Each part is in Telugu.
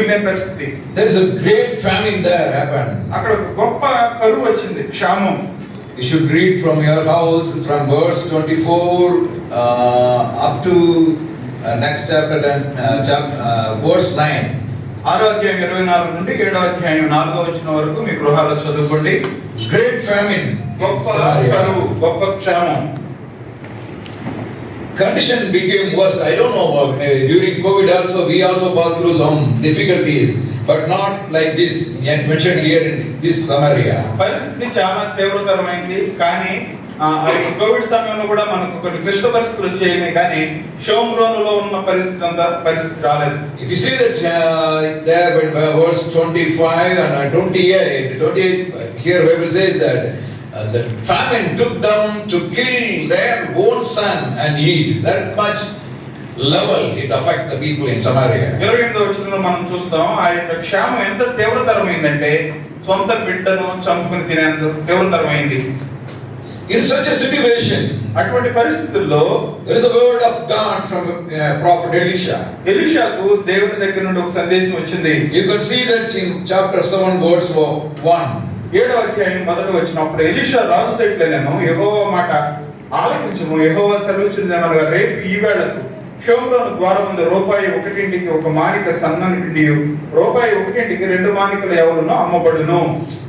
భయంకరమైన పరిస్థితి. There is a great famine there happened అక్కడ గొప్ప కరువు వచ్చింది క్షామం. You should read from your house from verse 24 up to next chapter and verse 9 ఆరో అధ్యాయం 24 నుండి ఏడో అధ్యాయం వచ్చిన వరకు మీ గృహాల్లో చదువుకోండి. గ్రేట్ ఫ్యామిన్ గొప్ప గొప్ప క్షామం. Condition became worse. I don't know. Uh, during COVID also, we also passed through some difficulties, but not like this yet mentioned here in this Samaria. పరిస్థితి చాలా తీవ్రతరమైంది కానీ కోవిడ్ సమయంలో కూడా మనకు కొన్ని క్లిష్ట పరిస్థితులు వచ్చాయి కానీ షోమ్రోనులో ఉన్న పరిస్థితి అంతా పరిస్థితి రాలేదు that uh, there, when uh, verse 25 and uh, 28, 28, uh, here Bible says that uh, the famine took them to kill their own son and eat. That much level it affects the people in Samaria. ఇరవై ఎనిమిదో వచనంలో మనం చూస్తాం ఆ యొక్క క్షామం ఎంత తీవ్రతరమైందంటే సొంత బిడ్డను చంపుకుని తినేంత తీవ్రతరమైంది In such a situation, అటువంటి పరిస్థితుల్లో there is a word of God from uh, Prophet Elisha. ఎలీషాకు దేవుని దగ్గర నుండి ఒక సందేశం వచ్చింది You can see that in chapter 7, verse 1. ఏడో అధ్యాయం మొదట వచ్చినప్పుడు ఎలిషా రాజు దగ్గర నేను యెహోవా మాట ఆలకించము యెహోవా సెలవుచిందేమనగా రేపు ఈ వేళకు షోమ్రోను ద్వారం ముందు రూపాయి ఒకటింటికి ఒక మానిక సన్నని రూపాయి ఒకటింటికి రెండు మానికలు ఎవరునో అమ్మబడును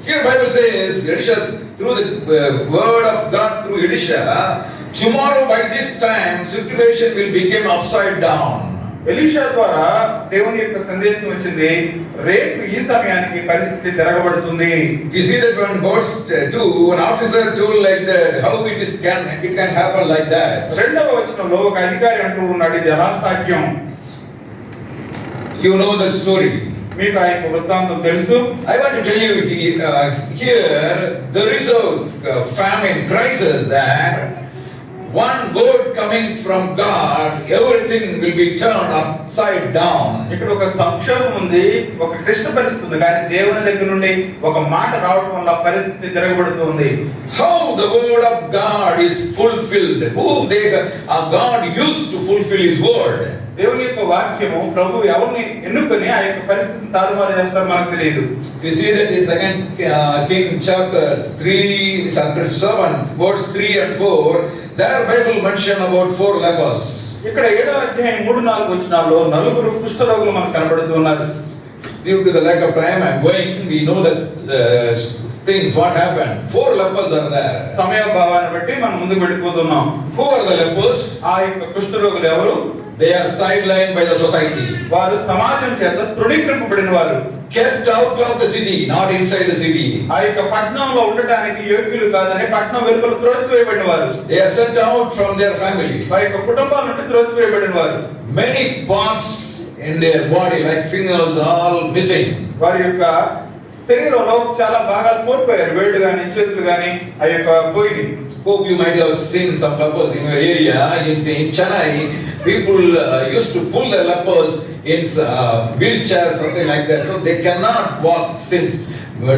Here Bible says, Elisha, through the uh, word of God through Elisha, tomorrow by this time situation will become upside down. Elisha ద్వారా దేవుని యొక్క సందేశం వచ్చింది రేపు ఈ సమయానికి పరిస్థితి తిరగబడుతుంది you see that when verse 2, an officer told like that, how it is can it can happen like that. రెండవ వచనంలో ఒక అధికారి అంటూ ఉన్నాడు ఇది ఎలా సాధ్యం You know the story. మీకు ఆ యొక్క వృత్తాంతం తెలుసు tell you he, uh, here there is a uh, famine crisis there. One word coming from God, everything will be turned upside down. ఇక్కడ ఒక సంక్షోభం ఉంది ఒక క్లిష్ట పరిస్థితి ఉంది కానీ దేవుని దగ్గర నుండి ఒక మాట రావడం వల్ల పరిస్థితి తిరగబడుతుంది How the word of God is fulfilled. Who they uh, God used to fulfill His word. దేవుని యొక్క వాక్యము ప్రభు ఎవరిని ఎన్నుకొని ఆ యొక్క పరిస్థితిని తారుమారు చేస్తారు మనకు తెలియదు. You see that in second king chapter 3 seven verse 3 and 4 there Bible mention about four lepers ఇక్కడ ఏడో అధ్యాయం మూడు నాలుగు వచ్చినాల్లో నలుగురు కుష్ఠరోగులు మనకు కనబడుతున్నారు due to the lack of time I going we know that things what happened. Four lepers are there. samaya bhavana batti man mundu velipothunnam who are the lepers? aa ikka kushtha evaru They are sidelined by the society, వారు సమాజం చేత తృణీకరింపబడిన వారు kept out of the city, not inside the city. ఆ యొక్క పట్టణంలో ఉండటానికి యోగ్యులు కాదని పట్టణం వెలుపల త్రోసివేయబడిన వారు They are sent out from their family. వారి యొక్క కుటుంబాల నుండి త్రోసివేయబడిన వారు Many parts in their body, like fingers, all missing. వారి యొక్క శరీరంలో చాలా భాగాలు కోల్పోయారు. వెళ్ళు కానీ చెట్లు కానీ ఆ యొక్క పోయింది hope you might have seen some lepers in your area in in Chennai people use to pull the lepers in wheel chair something like that so they can not walk since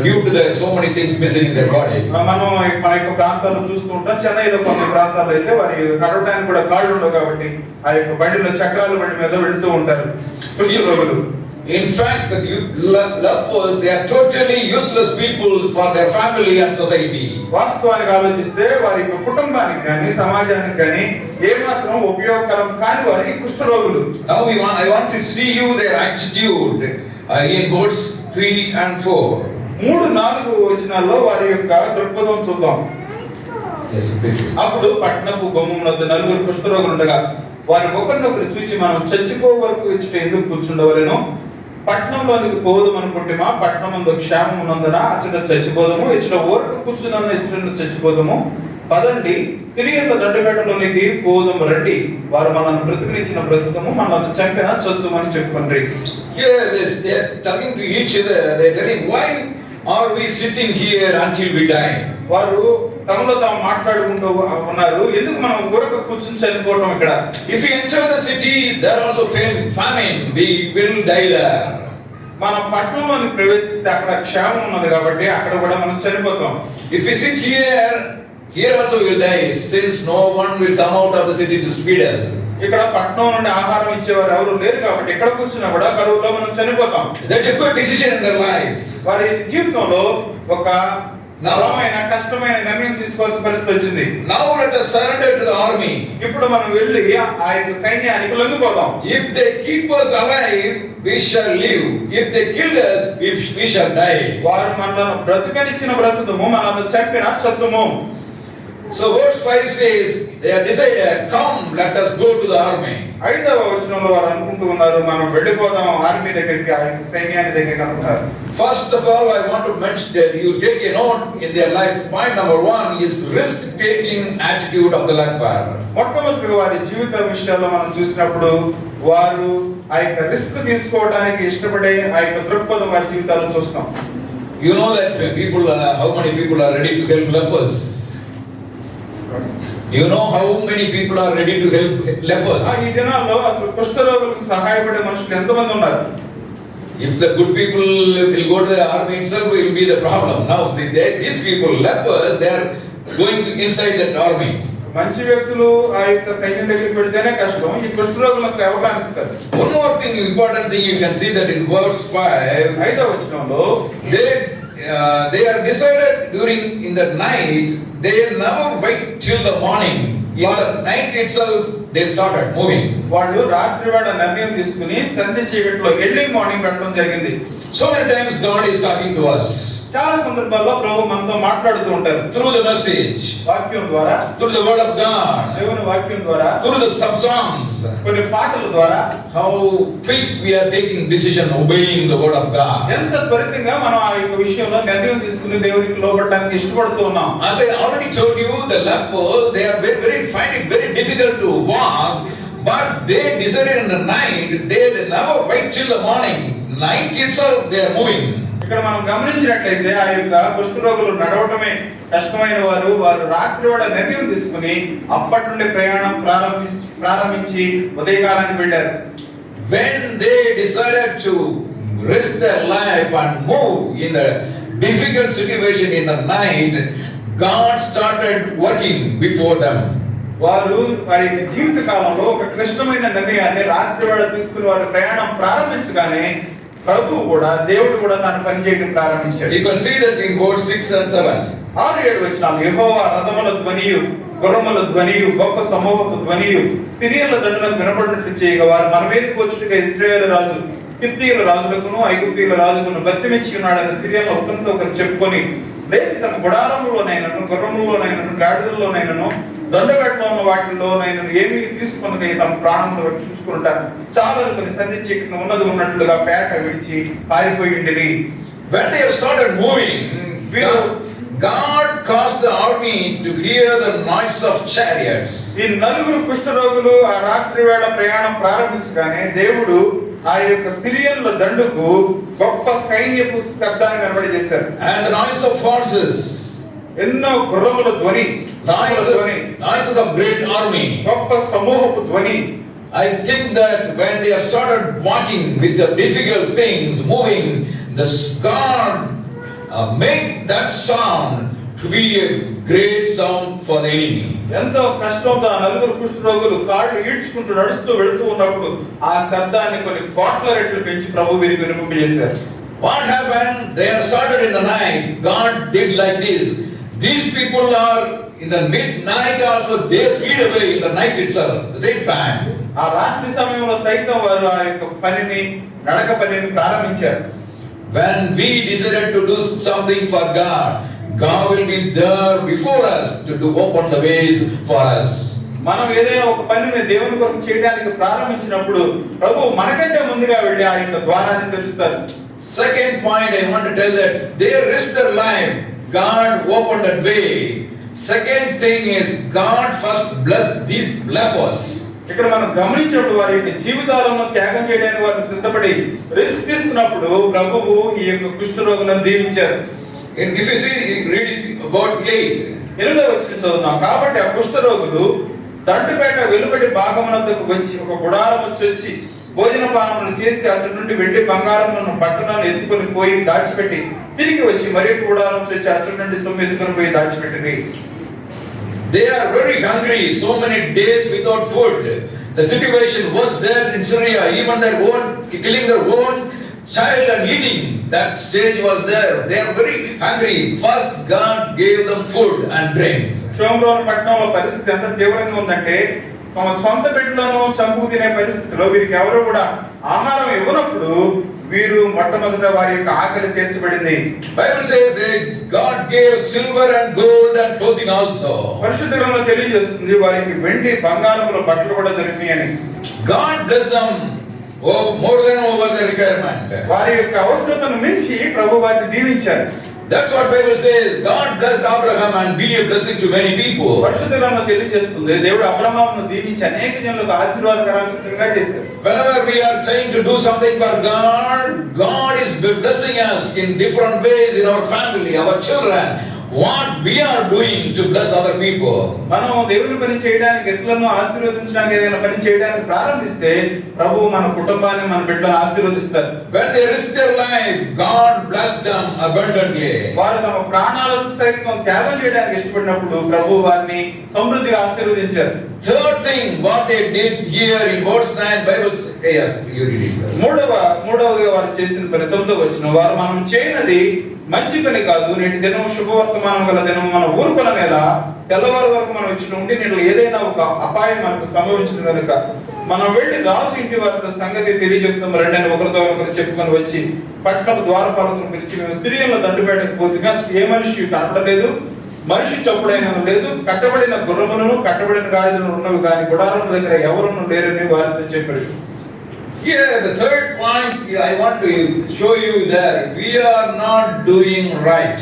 due to that so many things missing in their body మనం మన యొక్క ప్రాంతాలను చూస్తుంటాం చెన్నైలో కొన్ని ప్రాంతాల్లో అయితే వారి నడవడానికి కూడా కాళ్ళు ఉండవు కాబట్టి ఆ యొక్క బండిలో చక్రాలు బండి మీద వెళ్తూ ఉంటారు. పుల్లి In fact, the lepers, they are totally useless people for their family and society. వాస్తవానికి ఆలోచిస్తే వారి యొక్క కుటుంబానికి కానీ సమాజానికి కానీ ఏమాత్రం ఉపయోగకరం కాని వారి కుష్ఠరోగులు Now we want, I want to see you their attitude uh, in verse 3 and 4. మూడు నాలుగు వచనాల్లో వారి యొక్క దృక్పథం చూద్దాం Yes, please. అప్పుడు పట్టణపు గుమ్మమునొద్ద నలుగురు కుష్ఠరోగులు ఉండగా వారి ఒకరినొకరు చూసి మనం చచ్చిపో వరకు ఇచ్చట ఎందుకు కూర్చుండవలెను పట్టణంలోనికి పోదాం అనుకుంటేమా ముందు క్షేమం ఉన్నందున అచ్చట చచ్చిపోదాము ఇచ్చట ఊరకు కూర్చున్న ఇచ్చట చచ్చిపోదాము పదండి సిరియన్ల దండపేటలోనికి పోదాము రండి. వారు మనల్ని బ్రతుకునిచ్చిన బ్రతుకము మనల్ని చంపిన చదువుమని చెప్పుకుండ్రి Here this, they are talking to each other, they are telling, why are we sitting here until we die? వారు తమలో తాము మాట్లాడుకుంటూ ఉన్నారు. ఎందుకు మనం కొరకు కూర్చుని చనిపోవటం ఇక్కడ? If enter the city there also fame famine we will die మనం పట్టణంలోని ప్రవేశిస్తే అక్కడ క్షేమం ఉన్నది కాబట్టి అక్కడ కూడా మనం చనిపోతాం. If is sit here here also will die since no one will come out of the city to speed us ఇక్కడ పట్టణం నుండి ఆహారం ఇచ్చేవారు ఎవరు లేరు కాబట్టి ఇక్కడ కూర్చున్నా కూడా కరువులో మనం చనిపోతాం. దట్ ఎక్కువ డిసిషన్ ఇన్ దర్ లైఫ్ వారి జీవితంలో ఒక బలమైన కష్టమైన నిర్ణయం తీసుకోవాల్సిన పరిస్థితి వచ్చింది Now let us surrender to the army. ఇప్పుడు మనం వెళ్ళి ఆ యొక్క సైన్యానికి లొంగిపోదాం If they keep us alive, we shall live. If they kill us, we we shall die. వారు మనల్ని బ్రతుకనిచ్చిన బ్రతుకుము మనల్ని చంపిన చత్తుము so verse five says they decide come let us go to the army ఐదవ వచనంలో వారు అనుకుంటున్నారు మనం వెళ్ళిపోదాం ఆర్మీ దగ్గరికి ఆ సైన్యాన్ని దగ్గరికి అనుకుంటారు. First of all I want to mention that you take a note in their life point number 1 is risk taking attitude of the లక్బార్ మొట్టమొదటిగా వారి జీవిత విషయాల్లో మనం చూసినప్పుడు వారు ఆ యొక్క రిస్క్ తీసుకోవడానికి ఇష్టపడే ఆ యొక్క దృక్పథం వారి జీవితాలను చూస్తాం you know that people how many people are ready to help lepers lepers? You know how many people are ready to help lepers? ఆ ఈ దినాల్లో అసలు కుష్ఠరోగులకు సహాయపడే మనుషులు ఎంతమంది ఉన్నారు If the good people will go to the army itself, it will be the problem. Now, the, they- these people, lepers, they are going inside that army. మంచి వ్యక్తులు ఆ యొక్క సైన్యం దగ్గరికి వెళ్తేనే కష్టం ఈ అసలు ఎవరు రాణిస్తారు One more thing, important thing, you can see that in verse 5, ఐదవ వచనంలో they, uh, they are decided during, in the night, they never wait till the morning. In the night itself, they started moving. వాళ్ళు రాత్రి వేళ నిర్ణయం తీసుకుని సంధి చీకట్లో ఎర్లీ మార్నింగ్ వెళ్ళడం జరిగింది So many times God is talking to us చాలా సందర్భాల్లో ప్రభు మనతో మాట్లాడుతూ ఉంటారు through the message, వాక్యం ద్వారా through the word of God, దేవుని వాక్యం ద్వారా through the sub songs. కొన్ని పాటల ద్వారా How quick we are taking decision obeying the word of God. ఎంత త్వరితంగా మనం ఆ యొక్క విషయంలో నిర్ణయం తీసుకుని దేవునికి లోపడడానికి ఇష్టపడుతూ ఉన్నాం As I already told you, the lepers they are very, very find it very difficult to walk, but they decided in the night they never wait till the morning. Night itself they are moving. ఇక్కడ మనం గమనించినట్లయితే ఆ యొక్క కుష్ఠరోగులు నడవటమే కష్టమైన వారు వారు రాత్రి వేళ నిర్ణయం తీసుకుని అప్పటి నుండి ప్రయాణం ప్రారంభించి ప్రారంభించి ఉదయకాలానికి వెళ్ళారు When they decided to risk their life and move in the difficult situation in the night, God started working before them. వారు వారి జీవిత కాలంలో ఒక క్లిష్టమైన నిర్ణయాన్ని రాత్రి వేళ తీసుకుని వారు ప్రయాణం ప్రారంభించగానే ప్రభు కూడా దేవుడు కూడా తాను పనిచేయడం ప్రారంభించాడు You can see that in verse 6 and 7. ఆరు ఏడు వచ్చినాలు యెహోవా రథముల ధ్వనియు గుర్రముల ధ్వనియు గొప్ప సమూహపు ధ్వనియు సిరియల దండలకు వినపడినట్లు చేయగా వారు మన మీదకి వచ్చుటగా ఇస్రాయేల్ రాజు కిత్తీయుల రాజులకును ఐగుప్తీయుల రాజులను బతిమించి ఉన్నాడని సిరియల ఒకరితో ఒకరు చెప్పుకొని లేచి తన గుడారంలోనైనను గుర్రములోనైనను గాడిదల్లోనైనను దండగట్లో ఉన్న వాటిల్లోనైనను ఏమి తీసుకున్నది తమ ప్రాణంలో రక్షించుకుంటారు చాలా కొన్ని సంధి చీకటిని ఉన్నది ఉన్నట్లుగా పేట విడిచి పారిపోయిండిని When they started moving, God, God caused the army to hear the noise of chariots. ఈ నలుగురు కుష్ఠరోగులు ఆ రాత్రి వేళ ప్రయాణం ప్రారంభించగానే దేవుడు ఆ యొక్క సిరియన్ల దండుకు గొప్ప సైన్యపు శబ్దాన్ని వెనబడి చేశారు And the noise of horses, ఎన్నో గుర్రముల ధ్వని రాజుల ధ్వని noises, noises of great army. గొప్ప సమూహపు ధ్వని I think that when they have started walking with the difficult things, moving, the God uh, make that sound To be a great sound for the enemy. ఎంతో కష్టంతో ఆ నలుగురు కుష్ఠరోగులు కాళ్ళు ఈడ్చుకుంటూ నడుస్తూ వెళుతూ ఉన్నప్పుడు ఆ శబ్దాన్ని కొన్ని కోట్ల రెట్లు పెంచి ప్రభు వీరికి వినిపింపజేశారు What happened? They have started in the night. God did like this. These people are in the midnight also, they flee away in the night itself, the same time. ఆ రాత్రి సమయంలో సైతం వారు ఆ యొక్క పనిని నడక పనిని ప్రారంభించారు When we decided to do something for God, God will be there before us to, to open the ways for us. మనం ఏదైనా ఒక పనిని దేవుని కొరకు చేయడానికి ప్రారంభించినప్పుడు ప్రభు మనకంటే ముందుగా వెళ్ళి ఆ యొక్క ద్వారాన్ని తెలుస్తారు second point I want tell that they risk their life God open that way second thing is God first bless this lepers ఇక్కడ మనం గమనించినప్పుడు వారి యొక్క జీవితాలను త్యాగం చేయడానికి వారిని సిద్ధపడి రిస్క్ తీసుకున్నప్పుడు ప్రభువు ఈ యొక్క కుష్ఠ రోగులను దీవించారు. If you see, read it, verse 8. ఎనిమిదో వచ్చిన చదువుతాం కాబట్టి ఆ కుష్ఠరోగులు దండుపేట వెలుబడి భాగమునందుకు వచ్చి ఒక గుడారం వచ్చి భోజన పానములు చేసి అతడి నుండి వెండి బంగారములను బట్టలను ఎత్తుకొని పోయి దాచిపెట్టి తిరిగి వచ్చి మరి గుడారం వచ్చి అతడి నుండి సొమ్ము ఎత్తుకొని పోయి దాచిపెట్టింది They are very hungry, so many days without food. The situation was there in Syria, even their own, killing their own child and eating. That stage was there. They are very hungry. First, God gave them food and drinks. షోమ్రోన్ పట్టణంలో పరిస్థితి ఎంత తీవ్రంగా ఉందంటే తమ సొంత బిడ్డలను చంపు తినే పరిస్థితిలో వీరికి ఎవరు కూడా ఆహారం ఇవ్వనప్పుడు వీరు మొట్టమొదట వారి యొక్క ఆకలి తీర్చబడింది Bible says that God gave silver and gold and clothing also. పరిశుద్ధ గ్రంథం తెలియజేస్తుంది వారికి వెండి బంగారముల బట్టలు కూడా దొరికినాయి అని God bless them oh, more than over the requirement. వారి యొక్క అవసరతను మించి ప్రభు వారిని దీవించారు That's what Bible says. God blessed Abraham and be a blessing to many people. పరిశుద్ధ గ్రంథం తెలియజేస్తుంది దేవుడు అబ్రహామును దీవించి అనేక జనులకు ఆశీర్వాదకరంగా చేశారు Whenever we are trying to do something for God, God is blessing us in different ways in our family, our children. What we are doing to bless other people. మనం దేవుని పని చేయడానికి ఎట్లను ఆశీర్వదించడానికి ఏదైనా పని చేయడానికి ప్రారంభిస్తే ప్రభు మన కుటుంబాన్ని మన బిడ్డలను ఆశీర్వదిస్తారు When they risk their life, God bless them abundantly. వారు తమ ప్రాణాలను సైతం త్యాగం చేయడానికి ఇష్టపడినప్పుడు ప్రభు వారిని సమృద్ధిగా ఆశీర్వదించారు Third thing, what they did here in verse 9, Bible says, yes, you read it. మూడవ మూడవదిగా వారు చేసిన పని తొమ్మిదో వచ్చిన వారు మనం చేయనది మంచి పని కాదు. నేటి దినం శుభవర్తమానం గల దినం మన ఊరుకుల మీద తెల్లవారు వరకు మనం ఇచ్చిన ఉండి నీళ్ళు ఏదైనా ఒక అపాయం మనకు సంభవించిన కనుక మనం వెళ్ళి రాజు ఇంటి వారితో సంగతి తెలియజెప్తాం రండి అని ఒకరితో ఒకరు చెప్పుకొని వచ్చి పట్టణం ద్వారపాలకును పిలిచి మేము సిరియన్లో దండుపేటకు పోతుగా ఏ మనిషి కనపడలేదు. మనిషి చప్పుడైన లేదు. కట్టబడిన గుర్రములను కట్టబడిన గాడిదలు ఉన్నవి కానీ గుడారం దగ్గర ఎవరును లేరని వారితో చెప్పాడు. Here, the third point I want to show you that we are not doing right.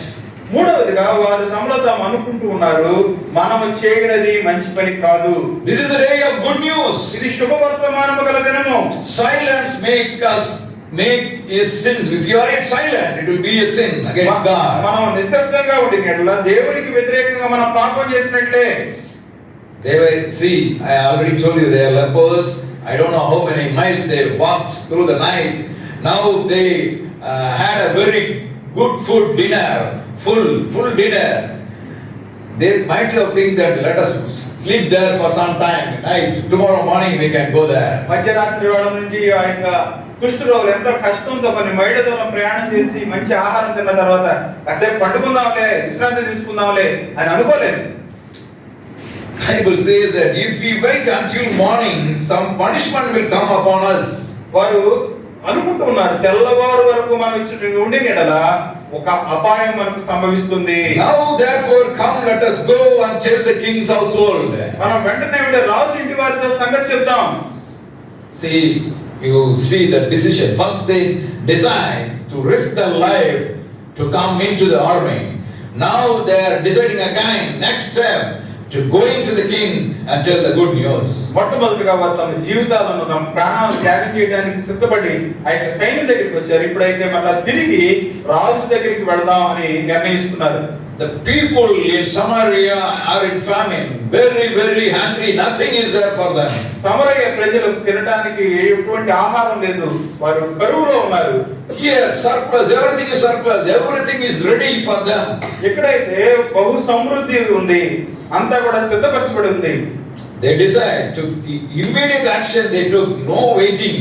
మూడవదిగా వారు తమలో తాము అనుకుంటూ ఉన్నారు మనము చేయనది మంచి పని కాదు This is the day of good news. ఇది శుభవర్తమానము గల దినము Silence make us make a sin. If you are silent, it will be a sin against God. మనం నిశ్శబ్దంగా ఉండిన యెడల దేవునికి వ్యతిరేకంగా మనం పాపం చేసినట్లే They were, see, I already told you they are lepers. I don't know how many miles they walked through the night. Now they uh, had a very good food dinner, full, full dinner. They might have think that let us sleep there for some time. Night, tomorrow morning we can go there. మధ్యరాత్రి వేళ నుంచి ఆ యొక్క కుష్ఠరోగులు ఎంతో కష్టంతో కొన్ని మైళ్ళ ప్రయాణం చేసి మంచి ఆహారం తిన్న తర్వాత కాసేపు పట్టుకుందాంలే విశ్రాంతి తీసుకుందాంలే అని అనుకోలేదు Bible says that if we wait until morning, some punishment will come upon us. వారు అనుకుంటూ ఉన్నారు తెల్లవారు వరకు మనం ఇచ్చిన ఉండి ఎడల ఒక అపాయం మనకు సంభవిస్తుంది Now therefore come, let us go and tell the king's household. మనం వెంటనే వెళ్ళి రాజు ఇంటి వారితో సంగతి చెప్తాం See, you see the decision. First they decide to risk their life to come into the army. Now they are deciding again, next step, to go into the king and tell the good news. మొట్టమొదటిగా వారు తమ జీవితాలను తమ ప్రాణాలను త్యాగం చేయడానికి సిద్ధపడి ఆ యొక్క సైన్యం దగ్గరికి వచ్చారు ఇప్పుడైతే మళ్ళా తిరిగి రాజు దగ్గరికి వెళదాం అని నిర్ణయిస్తున్నారు The people in Samaria are in famine, very, very hungry, nothing is there for them. Samaria ప్రజలకు తినడానికి ఎటువంటి ఆహారం లేదు వారు కరువులో ఉన్నారు Here, surplus, everything is surplus, everything is ready for them. ఎక్కడైతే బహు సమృద్ధి ఉంది అంతా కూడా సిద్ధపరచబడి ఉంది They decide to immediate action they took, no waiting.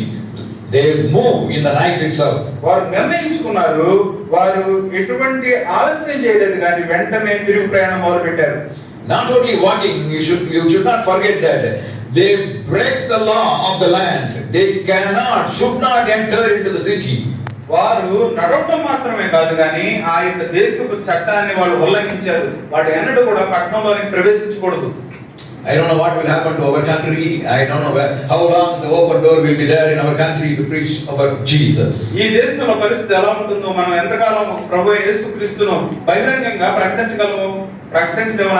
They move in the night itself. వారు నిర్ణయించుకున్నారు వారు ఎటువంటి ఆలస్యం చేయలేదు కానీ వెంటనే తిరుగు ప్రయాణం మొదలు పెట్టారు Not only walking, you should you should not forget that they break the law of the land. They cannot, should not enter into the city. వారు నడవటం మాత్రమే కాదు కానీ ఆ యొక్క దేశపు చట్టాన్ని వాళ్ళు ఉల్లంఘించారు వాడు ఎన్నడూ కూడా పట్టణంలోనికి ప్రవేశించకూడదు I don't know what will happen to our country. I don't know where, how long the open door will be there in our country to preach about Jesus. ఈ దేశంలో పరిస్థితి ఎలా ఉంటుందో మనం ఎంతకాలం ప్రభు యేసుక్రీస్తును బహిరంగంగా ప్రకటించగలము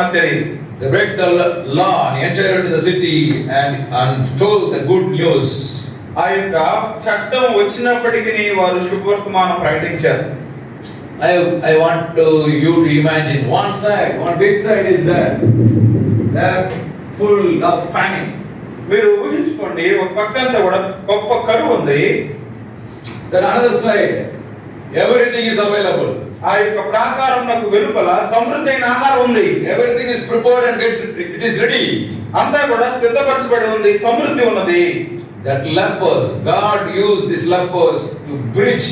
నాకు తెలియదు They break the law and enter into the city and, and told the good news. ఆ యొక్క చట్టం వచ్చినప్పటికీ వారు శుభవర్తమానం ప్రకటించారు I, I want to, you to imagine one side, one big side is there. Full of famine మీరు ఊహించుకోండి ఒక పక్క కూడా గొప్ప కరువు ఉంది. దాని another side everything is available ఆ యొక్క ప్రాకారం నాకు వెలుపల సమృద్ధి ఆహారం ఉంది. Everything is prepare and ready అంతా కూడా సిద్ధపరచబడి ఉంది సమృద్ధి ఉన్నది. That lepers God use this lepers to bridge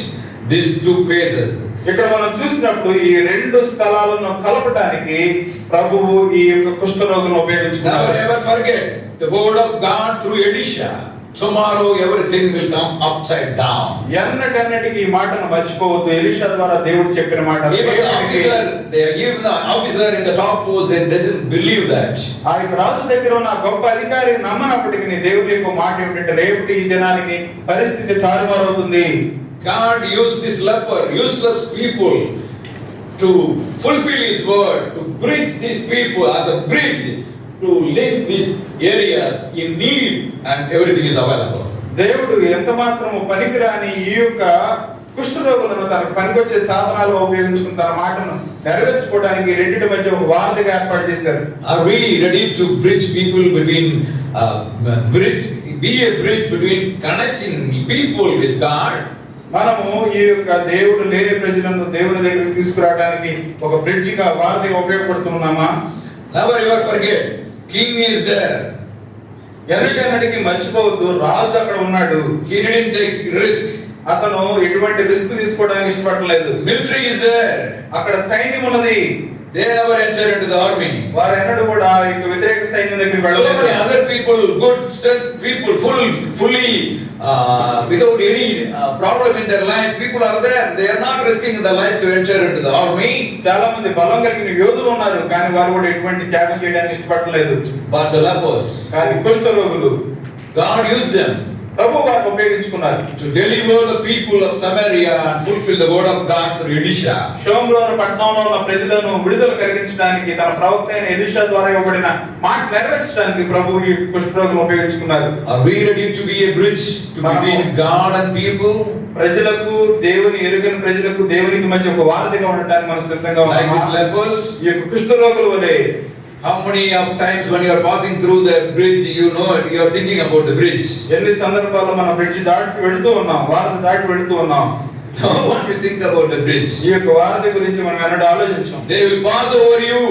this two places ఇక్కడ మనం చూసినప్పుడు ఈ రెండు స్థలాలను కలపడానికి ప్రభువు ఈ యొక్క కుష్ఠరోగులను ఉపయోగించుకున్నారు ever forget the word of God through Elisha. Tomorrow everything will come upside down. ఎన్నటన్నిటికీ ఈ మాటను మర్చిపోవద్దు ఎలిషా ద్వారా దేవుడు చెప్పిన మాట officer in the top post, they doesn't believe that. ఆ యొక్క రాజు దగ్గర ఉన్న గొప్ప అధికారి నమ్మనప్పటికీ దేవుడి యొక్క మాట ఏమిటంటే రేపటి ఈ దినానికి పరిస్థితి తారుమారవుతుంది God used this leper, useless people, to fulfill his word, to bridge these people as a bridge to link these areas in need and everything is available. దేవుడు ఎంత మాత్రము పనికిరాని ఈ యొక్క కుష్ఠరోగులను తన పనికి వచ్చే సాధనాలు ఉపయోగించుకుని తన మాటను నెరవేర్చుకోవడానికి రెండింటి మధ్య ఒక వార్తగా ఏర్పాటు చేశారు are we ready to bridge people between bridge be a bridge between connecting people with God మనము ఈ యొక్క దేవుడు లేని ప్రజలను దేవుని దగ్గరికి తీసుకురావడానికి ఒక బ్రిడ్జిగా వార్తగా ఉపయోగపడుతున్నామా Never ever forget, king is there. ఎన్నటికన్నటికి మర్చిపోవద్దు రాజు అక్కడ ఉన్నాడు didn't take risk. అతను ఎటువంటి రిస్క్ తీసుకోవడానికి ఇష్టపడలేదు Military is there. అక్కడ సైన్యం ఉన్నది They never enter into the army. వారు ఎన్నడూ కూడా ఈ వ్యతిరేక సైన్యం దగ్గరికి So many వెళ్ళలేదు other people, good set people, full, fully, uh, without any uh, problem in their life, people are there. They are not risking their life to enter into the army. చాలా మంది బలం కలిగిన యోధులు ఉన్నారు కానీ వారు కూడా ఎటువంటి త్యాగం చేయడానికి ఇష్టపడలేదు But the lepers, కానీ కుష్ఠ రోగులు God used them ప్రభు వారిని ఉపయోగించుకున్నారు to deliver the people of Samaria and fulfill the word of God through Elisha. షోమ్లోని పట్టణంలో ఉన్న ప్రజలను విడుదల కలిగించడానికి తన ప్రవక్త అయిన ఎలిషా ద్వారా ఇవ్వబడిన మాట నెరవేర్చడానికి ప్రభు ఈ కుష్ఠరోగులను ఉపయోగించుకున్నారు Are we ready to be a bridge to between God and people? ప్రజలకు దేవుని ఎరుగని ప్రజలకు దేవునికి మధ్య ఒక వారధిగా ఉండటానికి మన సిద్ధంగా lepers? ఈ యొక్క కుష్ఠరోగుల వలె How many of times when you are passing through the bridge, you know it, you are thinking about the bridge? ఎన్ని సందర్భాల్లో మనం బ్రిడ్జి దాటి వెళుతూ ఉన్నాం వారధి దాటి వెళుతూ ఉన్నాం No one will think about the bridge. ఈ యొక్క వారధి గురించి మనం ఎన్నడూ ఆలోచించాం They will pass over you.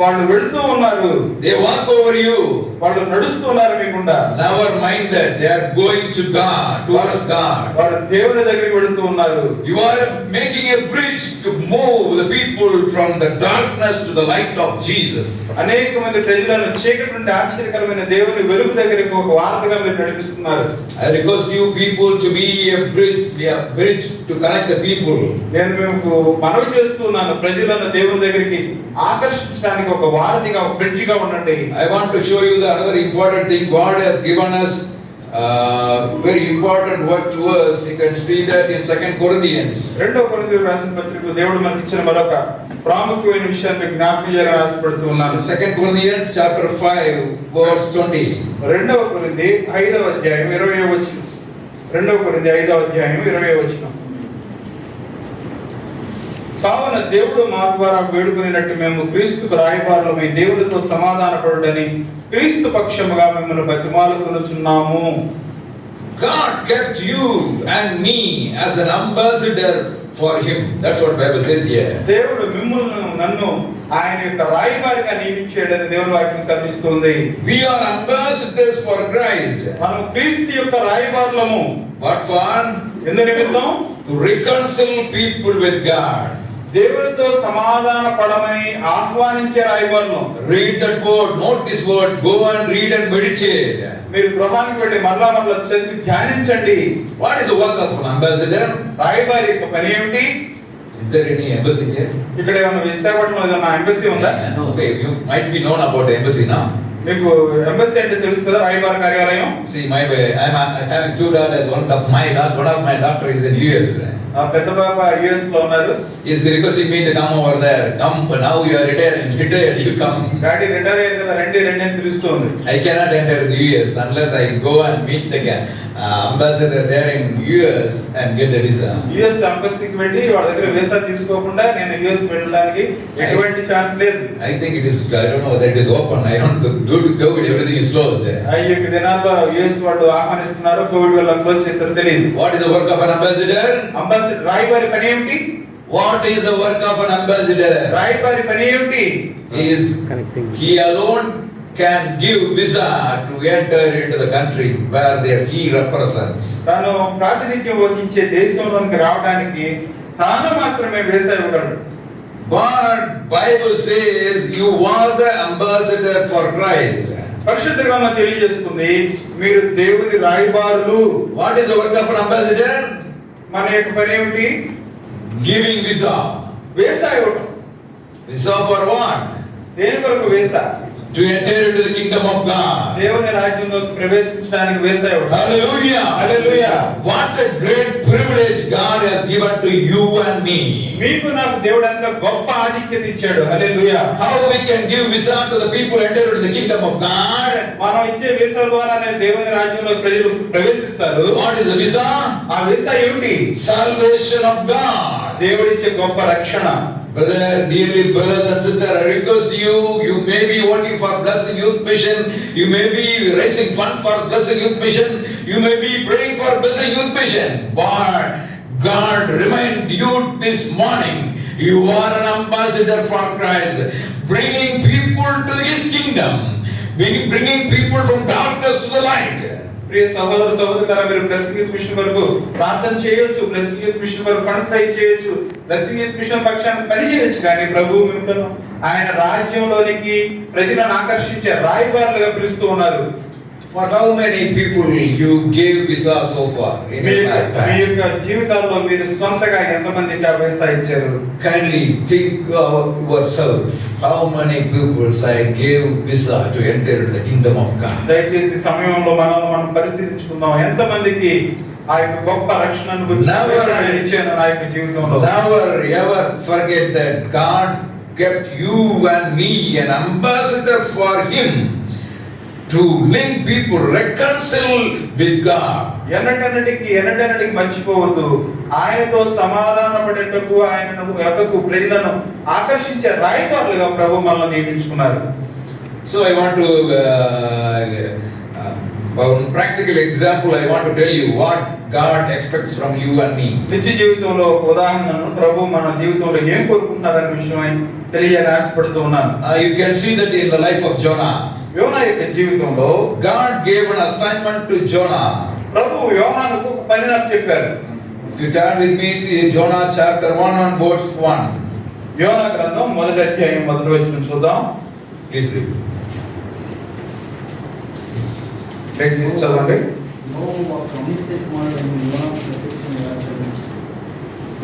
వాళ్ళు వెళ్తూ ఉన్నారు. దే వాక్ ఓవర్ యు వాళ్ళు నడుస్తున్నారు మీకుండా. Love our mind that they are going to God towards God వాళ్ళు దేవుని దగ్గరికి వెళ్తూ ఉన్నారు. You are making a bridge to move the people from the darkness to the light of Jesus అనేక మంది ప్రజలను చీకటి నుండి ఆశ్చర్యకరమైన దేవుని వెలుగు దగ్గరికి ఒక వార్తగా మీరు నడిపిస్తున్నారు. I request you people to be a bridge be a bridge to connect the people నేను మీకు మనవి చేస్తున్నాను ప్రజలను దేవుని దగ్గరికి ఆకర్షించడానికి ఒక వారధిగా బ్రిడ్జిగా ఉండండి I want to show you the another important thing God has given us. Uh, very important word to us. You can see that in Second Corinthians. రెండవ కొరింథీయులకు రాసిన పత్రికలో దేవుడు మనకి ఇచ్చిన మరొక ప్రాముఖ్యమైన విషయాన్ని జ్ఞాపకం చేయాలని ఆశపడుతూ ఉన్నాను Second Corinthians chapter 5, verse 20. రెండవ కొరింది ఐదవ అధ్యాయం ఇరవై వచ్చిన రెండవ కొరింది ఐదవ అధ్యాయం ఇరవై వచ్చిన కావున దేవుడు మా ద్వారా వేడుకునేటట్టు మేము క్రీస్తుకు రాయబారులమై దేవుడితో సమాధానపడుడని క్రీస్తు పక్షముగా మిమ్మల్ని బతిమాలుకొనుచున్నాము God kept you and me as an ambassador for Him. That's what Bible says here. దేవుడు మిమ్మల్ని నన్ను ఆయన యొక్క రాయబారిగా నియమించాడని దేవుని వాక్యం శ్రమిస్తుంది We are ambassadors for Christ. మనం క్రీస్తు యొక్క రాయబారులము What for? ఎందు నిమిత్తం To reconcile people with God. దేవుడితో సమాధాన పడమని ఆహ్వానించే రాయబడను read that word note this word go and read and meditate మీరు ప్రధాని పెట్టి మరలా మరలా చదివి ధ్యానించండి. What is work of ambassador రాయబారి యొక్క పని ఏమిటి? Is there any embassy here ఇక్కడ ఏమన్నా విశాఖపట్నం ఏదైనా ఎంబసీ ఉందా? No okay you might be known about embassy నా మీకు ఎంబసీ అంటే తెలుసు కదా కార్యాలయం? See my I am having two daughter as one of my daughter one of my doctor is in US ఆ పెద్ద బాబా యుఎస్లో ఉన్నారు He's requesting me to come over there. Come, but now you are retired. Retired, you come. Daddy retire అయ్యారు కదా రండి రండి అని పిలుస్తుంది I cannot enter the US unless I go and meet the uh, ambassador there in US and get the visa US అంబాసిడర్కి వెళ్ళి వాళ్ళ దగ్గర వీసా తీసుకోకుండా నేను యుఎస్ వెళ్ళడానికి ఎటువంటి ఛాన్స్ లేదు. I think it is I don't know that is open I don't do to go with everything is closed అయ్యో ఈ దినాల్లో యుఎస్ వాళ్ళు ఆహ్వానిస్తున్నారు కోవిడ్ వల్ల క్లోజ్ చేస్తారు తెలియదు. What is the work of an ambassador ambassador రాయబార్ పని ఏంటి what is the work of an ambassador రాయబార్ పని ఏంటి is connecting he alone can give visa to enter into the country where there he represents. తాను ప్రాతినిధ్యం వహించే దేశంలోనికి రావడానికి తాను మాత్రమే వేసా ఇవ్వగలడు But Bible says you are the ambassador for Christ. పరిశుద్ధ గ్రంథం తెలియజేస్తుంది మీరు దేవుని రాయబారులు What is the work of an ambassador? మన యొక్క పని ఏమిటి Giving visa. వేసా ఇవ్వటం Visa for what? దేని కొరకు వేసా To enter into the kingdom of God. దేవుని రాజ్యంలోకి ప్రవేశించడానికి వేసా ఇవ్వటం Hallelujah. Hallelujah. What a great privilege God has given to you and me. మీకు నాకు దేవుడు ఎంత గొప్ప ఆధిక్యత ఇచ్చాడు హల్లెలూయా How we can give visa to the people enter into the kingdom of God. మనం ఇచ్చే వీసా ద్వారానే దేవుని రాజ్యంలో ప్రజలు ప్రవేశిస్తారు What is the visa? ఆ వీసా ఏమిటి Salvation of God. దేవుడిచ్చే గొప్ప రక్షణ Brother, dearly brothers and sisters, I request you, you may be working for Blessing Youth Mission, you may be raising fund for Blessing Youth Mission, you may be praying for Blessing Youth Mission, but God remind you this morning, you are an ambassador for Christ, bringing people to His kingdom, bringing bringing people from darkness to the light. ప్రియ సహోదరు సహోదరులారా మీరు బ్లెస్సింగ్ యూత్ మిషన్ వరకు ప్రార్థన చేయొచ్చు బ్లెస్సింగ్ యూత్ మిషన్ వరకు ఫండ్స్ ట్రై చేయొచ్చు బ్లెస్సింగ్ యూత్ మిషన్ పక్షాన్ని పని చేయొచ్చు కానీ ప్రభు మిమ్మల్ని ఆయన రాజ్యంలోనికి ప్రజలను ఆకర్షించే రాయబారులుగా పిలుస్తూ ఉన్నారు. For how many people you gave visa so far in మీ యొక్క మీ జీవితాల్లో మీరు సొంతగా ఎంతమందికి వ్యవసాయ ఇచ్చారు Kindly think of yourself. How many people I gave visa to enter into the kingdom of God? దయచేసి సమయంలో మనల్ని మనం పరిశీలించుకుందాం ఎంతమందికి ఆ యొక్క గొప్ప రక్షణను గురించి ఇచ్చాను నా యొక్క జీవితంలో Never ever forget that God kept you and me an ambassador for Him to link people, reconcile with God. ఎన్నటన్నిటికి ఎన్నటన్నిటికి మర్చిపోవద్దు ఆయనతో సమాధాన పడేటకు ఆయన యొక్కకు ప్రజలను ఆకర్షించే రాయబారులుగా ప్రభు మనల్ని నియమించుకున్నారు So I want to, uh, uh, one practical example, I want to tell you what God expects from you and me. నిత్య జీవితంలో ఒక ఉదాహరణను ప్రభు మన జీవితంలో ఏం కోరుకుంటున్నారనే విషయమై తెలియాలని ఆశపడుతూ ఉన్నాను Uh, you can see that in the life of Jonah. యోనా యొక్క జీవితంలో God gave an assignment to Jonah. ప్రభు యోహానుకు ఒక పని నాకు చెప్పారు you turn with me to Jonah chapter 1 and verse 1, యోనా గ్రంథం మొదటి అధ్యాయం మొదటి వచ్చిన చూద్దాం. Please read. దయచేసి చదవండి.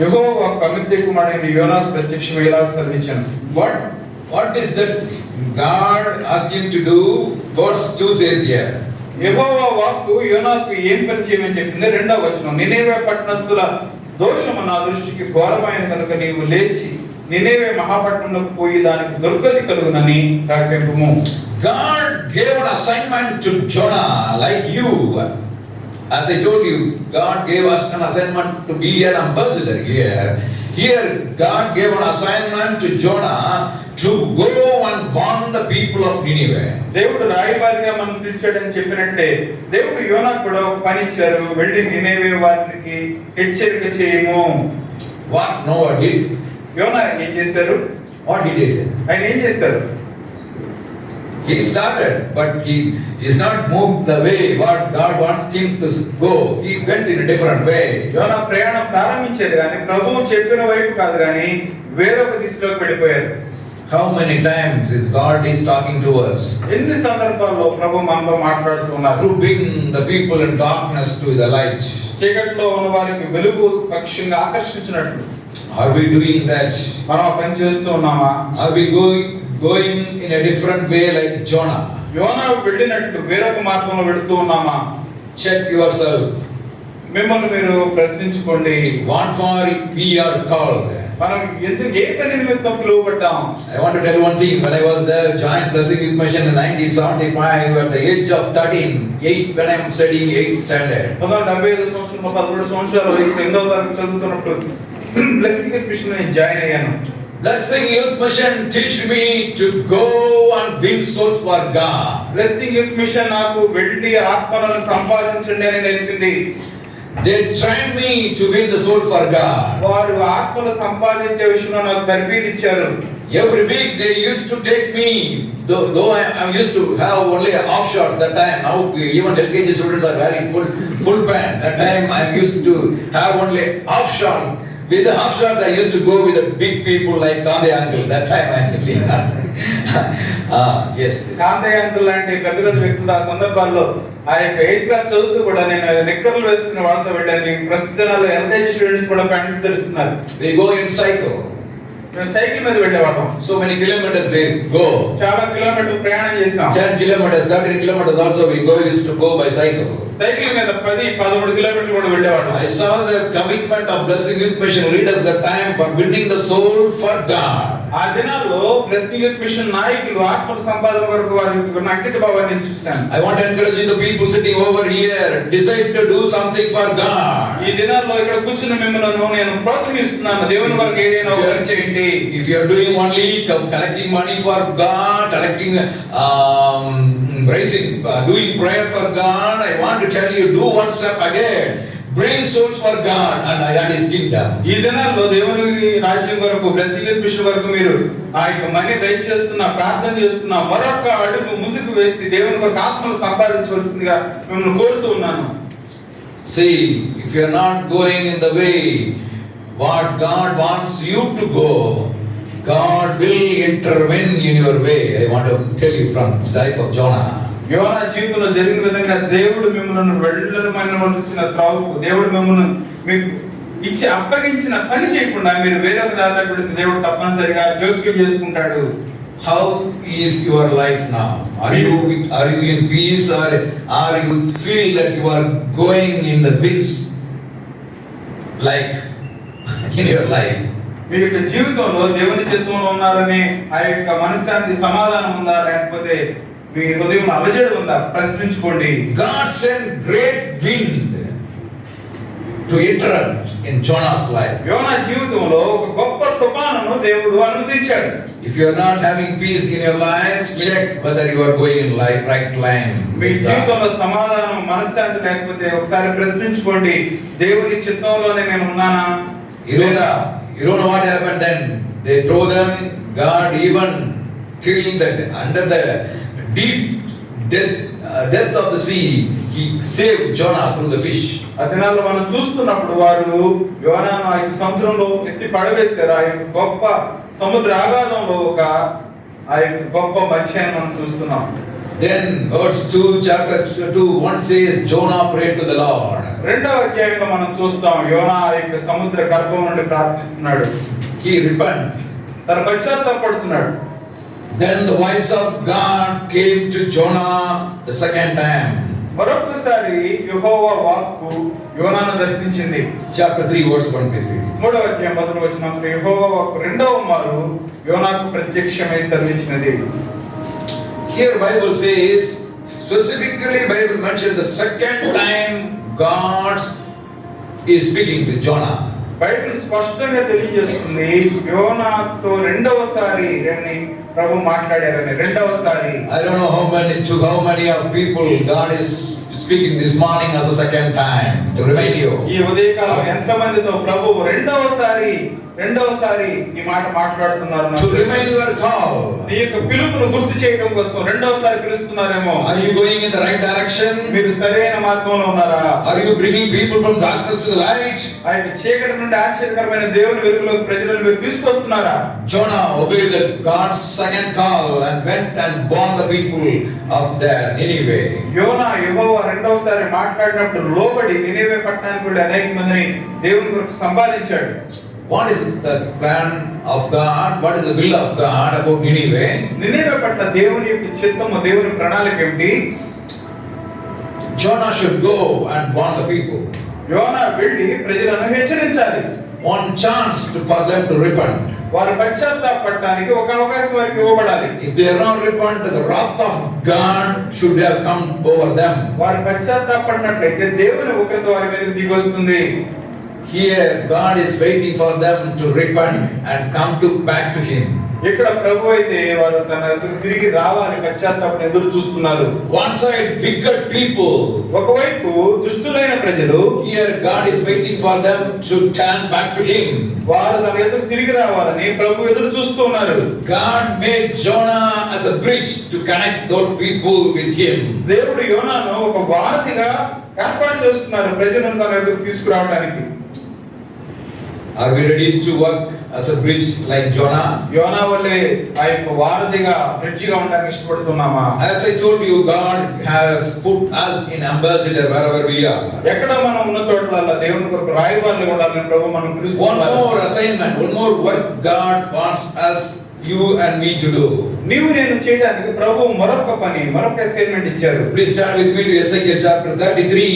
యెహోవా కమిత్య కుమారుడైన యోనాకు ప్రత్యక్షం ఎలా సెలవించాను What, what is that God asked him to do? Verse 2 says here. యెహోవా వాక్కు యోనాకు ఏం పని చేయమని చెప్పింది రెండవ వచనం నినేవే పట్టణస్థుల దోషము నా దృష్టికి ఘోరమైన కనుక నీవు లేచి నినేవే మహాపట్నంలోకి పోయి దానికి దుర్గతి కలుగునని కాకెంపము God gave an assignment to Jonah, like you. As I told you, God gave us an assignment to be an ambassador here. Here, God gave an assignment to Jonah to go and warn the people of Nineveh. దేవుడు రాయబారిగా మనం పిలిచాడని చెప్పినట్టే దేవుడు యోనాకు కూడా ఒక పని ఇచ్చారు వెళ్ళి నినేవే వారికి హెచ్చరిక చేయము What Noah did? యోనా ఏం చేశారు What he did? ఆయన ఏం చేశారు He started, but he is not moved the way what God wants him to go. He went in a different way. యోనా ప్రయాణం ప్రారంభించారు కానీ ప్రభువు చెప్పిన వైపు కాదు కానీ వేరొక దిశలోకి వెళ్ళిపోయారు How many times is God is talking to us? ఎన్ని సందర్భాల్లో ప్రభు మనతో మాట్లాడుతున్నారు To bring the people in darkness to the light. చీకట్లో ఉన్న వారికి వెలుగు పక్షంగా ఆకర్షించినట్లు Are we doing that? మనం ఆ పని చేస్తూ ఉన్నామా Are we going going in a different way like Jonah? యోనా వెళ్ళినట్లు వేరొక మార్గంలో వెళుతూ ఉన్నామా Check yourself. మిమ్మల్ని మీరు ప్రశ్నించుకోండి What for we are called? మనం ఎందుకు ఏ పని నిమిత్తం పిలువబడ్డాం I want to tell one thing. When I was there, joined Blessing Youth Mission in 1975, at the age of 13, 8, when I am studying 8th standard. పంతొమ్మిది వందల డెబ్బై ఐదు సంవత్సరంలో పదమూడు సంవత్సరాల వయసు ఎనిమిదో తరగతి చదువుతున్నప్పుడు బ్లెస్సింగ్ మిషన్ జాయిన్ అయ్యాను Blessing Youth Mission teach me to go and win souls for God. Blessing youth mission నాకు వెళ్ళి ఆత్మలను సంపాదించండి అని నేర్పింది They tried me to win the soul for God. వారు ఆత్మలు సంపాదించే విషయంలో నాకు తర్బీదు ఇచ్చారు Every week they used to take me, though, though I, I used to have only offshores that time. Now even LKG students are wearing full full pant. That time I used to have only offshores. With the offshores I used to go with the big people like Kande uncle. That time I am ah, yes. Kantaiah uncle లాంటి పెద్ద పెద్ద వ్యక్తులు ఆ సందర్భాల్లో ఆ యొక్క ఎయిత్ క్లాస్ చదువుతూ కూడా నేను నిక్కర్లు వేసుకున్న వాళ్ళతో వెళ్ళాను ప్రస్తుత దినాల్లో ఎల్కేజీ స్టూడెంట్స్ కూడా ప్యాంట్లు ధరిస్తున్నారు We go in cycle. నేను సైకిల్ మీద వెళ్ళేవాడు so many kilometres we go చాలా కిలోమీటర్ ప్రయాణం చేస్తాం చాలా కిలోమీటర్స్ దాటి kilometres also we go use to go by cycle cycle మీద 10 13 కిలోమీటర్లు కూడా వెళ్ళేవాడు I saw the commitment of blessing youth mission leaders the time for building the soul for God ఆ దినాల్లో బ్లెస్సింగ్ యూత్ మిషన్ నాయకులు ఆత్మ సంపాదన వరకు వారి నక్కిట భావాన్ని చూశాను. I want encourage the people sitting over here decide to do something for God ఈ దినాల్లో ఇక్కడ కూర్చున్న మిమ్మల్ని నేను ప్రోత్సహిస్తున్నాను. దేవుని వరకు ఏదైనా ఒక చేయండి. Okay if you're doing only collecting money for God collecting raising doing prayer for God I want to tell you do one step again bring souls for God and I had his kingdom ఈ దినాల్లో దేవుని రాజ్యం వరకు బ్లెస్సింగ్ మిషన్ వరకు మీరు ఆ యొక్క మనీ దయ చేస్తున్న ప్రార్థన చేస్తున్న మరొక అడుగు ముందుకు వేస్తే దేవుని కొరకు ఆత్మను సంపాదించవలసిందిగా మిమ్మల్ని కోరుతూ ఉన్నాను. See if you are not going in the what God wants you to go, God will intervene in your way. I want to tell you from the life of Jonah. యోనా జీవితంలో జరిగిన విధంగా దేవుడు మిమ్మల్ని వెళ్ళమనవలసిన త్రావుకు దేవుడు మిమ్మల్ని మీకు ఇచ్చి అప్పగించిన పని చేయకుండా మీరు వేరొక వెళితే దేవుడు తప్పనిసరిగా జోక్యం చేసుకుంటాడు How is your life now? Are you are you in peace or are you feel that you are going in the pits like in your life? మీ యొక్క జీవితంలో దేవుని చిత్తంలో ఉన్నారని ఆ యొక్క మనశ్శాంతి సమాధానం ఉందా లేకపోతే మీ హృదయం అలజడి ఉందా ప్రశ్నించుకోండి God sent great wind to interrupt in Jonah's life. యోనా జీవితంలో ఒక గొప్ప తుఫానును దేవుడు అనుమతించాడు If you are not having peace in your life, check whether you are going in life right line. మీ. జీవితంలో సమాధానం మనశ్శాంతి లేకపోతే ఒకసారి ప్రశ్నించుకోండి దేవుని చిత్తంలోనే నేను ఉన్నానా You don't, know, you don't know what happened then. They throw them, God even till that under the deep death, uh, depth of the sea, he saved Jonah through the fish. ఆ మనం చూస్తున్నప్పుడు వారు యోనాను ఆయన సముద్రంలో ఎత్తి పడవేస్తారు ఆయన గొప్ప సముద్ర ఆగాధంలో ఒక ఆ యొక్క గొప్ప మత్స్యాన్ని మనం చూస్తున్నాం Then verse 2, chapter 2, 1 says, Jonah prayed to the Lord. రెండవ అధ్యాయంలో మనం చూస్తాం యోనా యొక్క సముద్ర గర్భం నుండి ప్రార్థిస్తున్నాడు He repented. తన పశ్చాత్తాపడుతున్నాడు Then the voice of God came to Jonah the second time. మరొకసారి యెహోవా వాక్కు యోనాను దర్శించింది Chapter 3, verse 1, please read. మూడవ అధ్యాయం మొదలు వచ్చినప్పుడు యెహోవా వాక్కు రెండవ మారు యోనాకు ప్రత్యక్షమై సెలవిచ్చినది Here Bible says, specifically Bible mentioned the second time God is speaking to Jonah. Bible స్పష్టంగా తెలియజేస్తుంది యోనాతో రెండవసారి ప్రభు మాట్లాడారని రెండవసారి I don't know how many to how many of people God is speaking this morning as a second time to remind you. ఈ ఉదయకాలం ఎంతమందితో ప్రభు రెండవసారి రెండవసారి ఈ మాట మాట్లాడుతున్నారు నీ యొక్క పిలుపును గుర్తు చేయడం కోసం రెండవసారి పిలుస్తున్నారేమో. Are you going in the right direction మీరు సరైన మార్గంలో ఉన్నారా? Are you bringing people from darkness to the light I యొక్క నుండి ఆశ్చర్యకరమైన దేవుని వెలుగులోకి ప్రజలను మీరు తీసుకొస్తున్నారా? Jonah obey the God's second call and went and band the people of their Nineveh యోనా యెహోవా రెండవసారి మాట్లాడినప్పుడు లోబడి నినివే పట్టణానికి వెళ్ళి అనేక మందిని దేవుని కొరకు సంపాదించాడు. What is the plan of God what is the will of God about Nineveh Nineveh పట్ల దేవుని యొక్క చిత్తము దేవుని ప్రణాళిక ఏంటి Jonah should go and warn the people యోనా వెళ్ళి ప్రజలను హెచ్చరించాలి. One chance to for them to repent వారు పశ్చాత్తాపడడానికి ఒక అవకాశం వారికి ఇవ్వబడాలి. If they are not repent the wrath of God should have come over them వారు పశ్చాత్తాపడినట్లయితే దేవుని ఉగ్రత వారి మీద దిగి వస్తుంది here God is waiting for them to repent and come to back to him. ఇక్కడ ప్రభు అయితే వారు తన తిరిగి రావాలని పశ్చాత్తాపం ఎదురు చూస్తున్నారు. వన్ సైడ్ వికెట్ పీపుల్ ఒకవైపు దుష్టులైన ప్రజలు here God is waiting for them to turn back to him వారు తన ఎదురు తిరిగి రావాలని ప్రభు ఎదురు చూస్తున్నారు God made Jonah as a bridge to connect those people with him దేవుడు యోనాను ఒక వారధిగా ఏర్పాటు చేస్తున్నారు ప్రజలను తన ఎదురు తీసుకురావడానికి Are we ready to work as a bridge like Jonah? యోనా వల్లే ఆ యొక్క వారధిగా బ్రిడ్జిగా ఉండడానికి ఇష్టపడుతున్నామా As I told you, God has put us in ambassador wherever we are. ఎక్కడ మనం ఉన్న చోట్ల దేవుని కొరకు రాయబారులు ఉండాలని ప్రభు మనం One పిలుస్తున్నారు more assignment, one more work God wants us, you and me to do. నీవు నేను చేయడానికి ప్రభు మరొక పని మరొక అసైన్మెంట్ ఇచ్చారు Please turn with me to Ezekiel chapter 33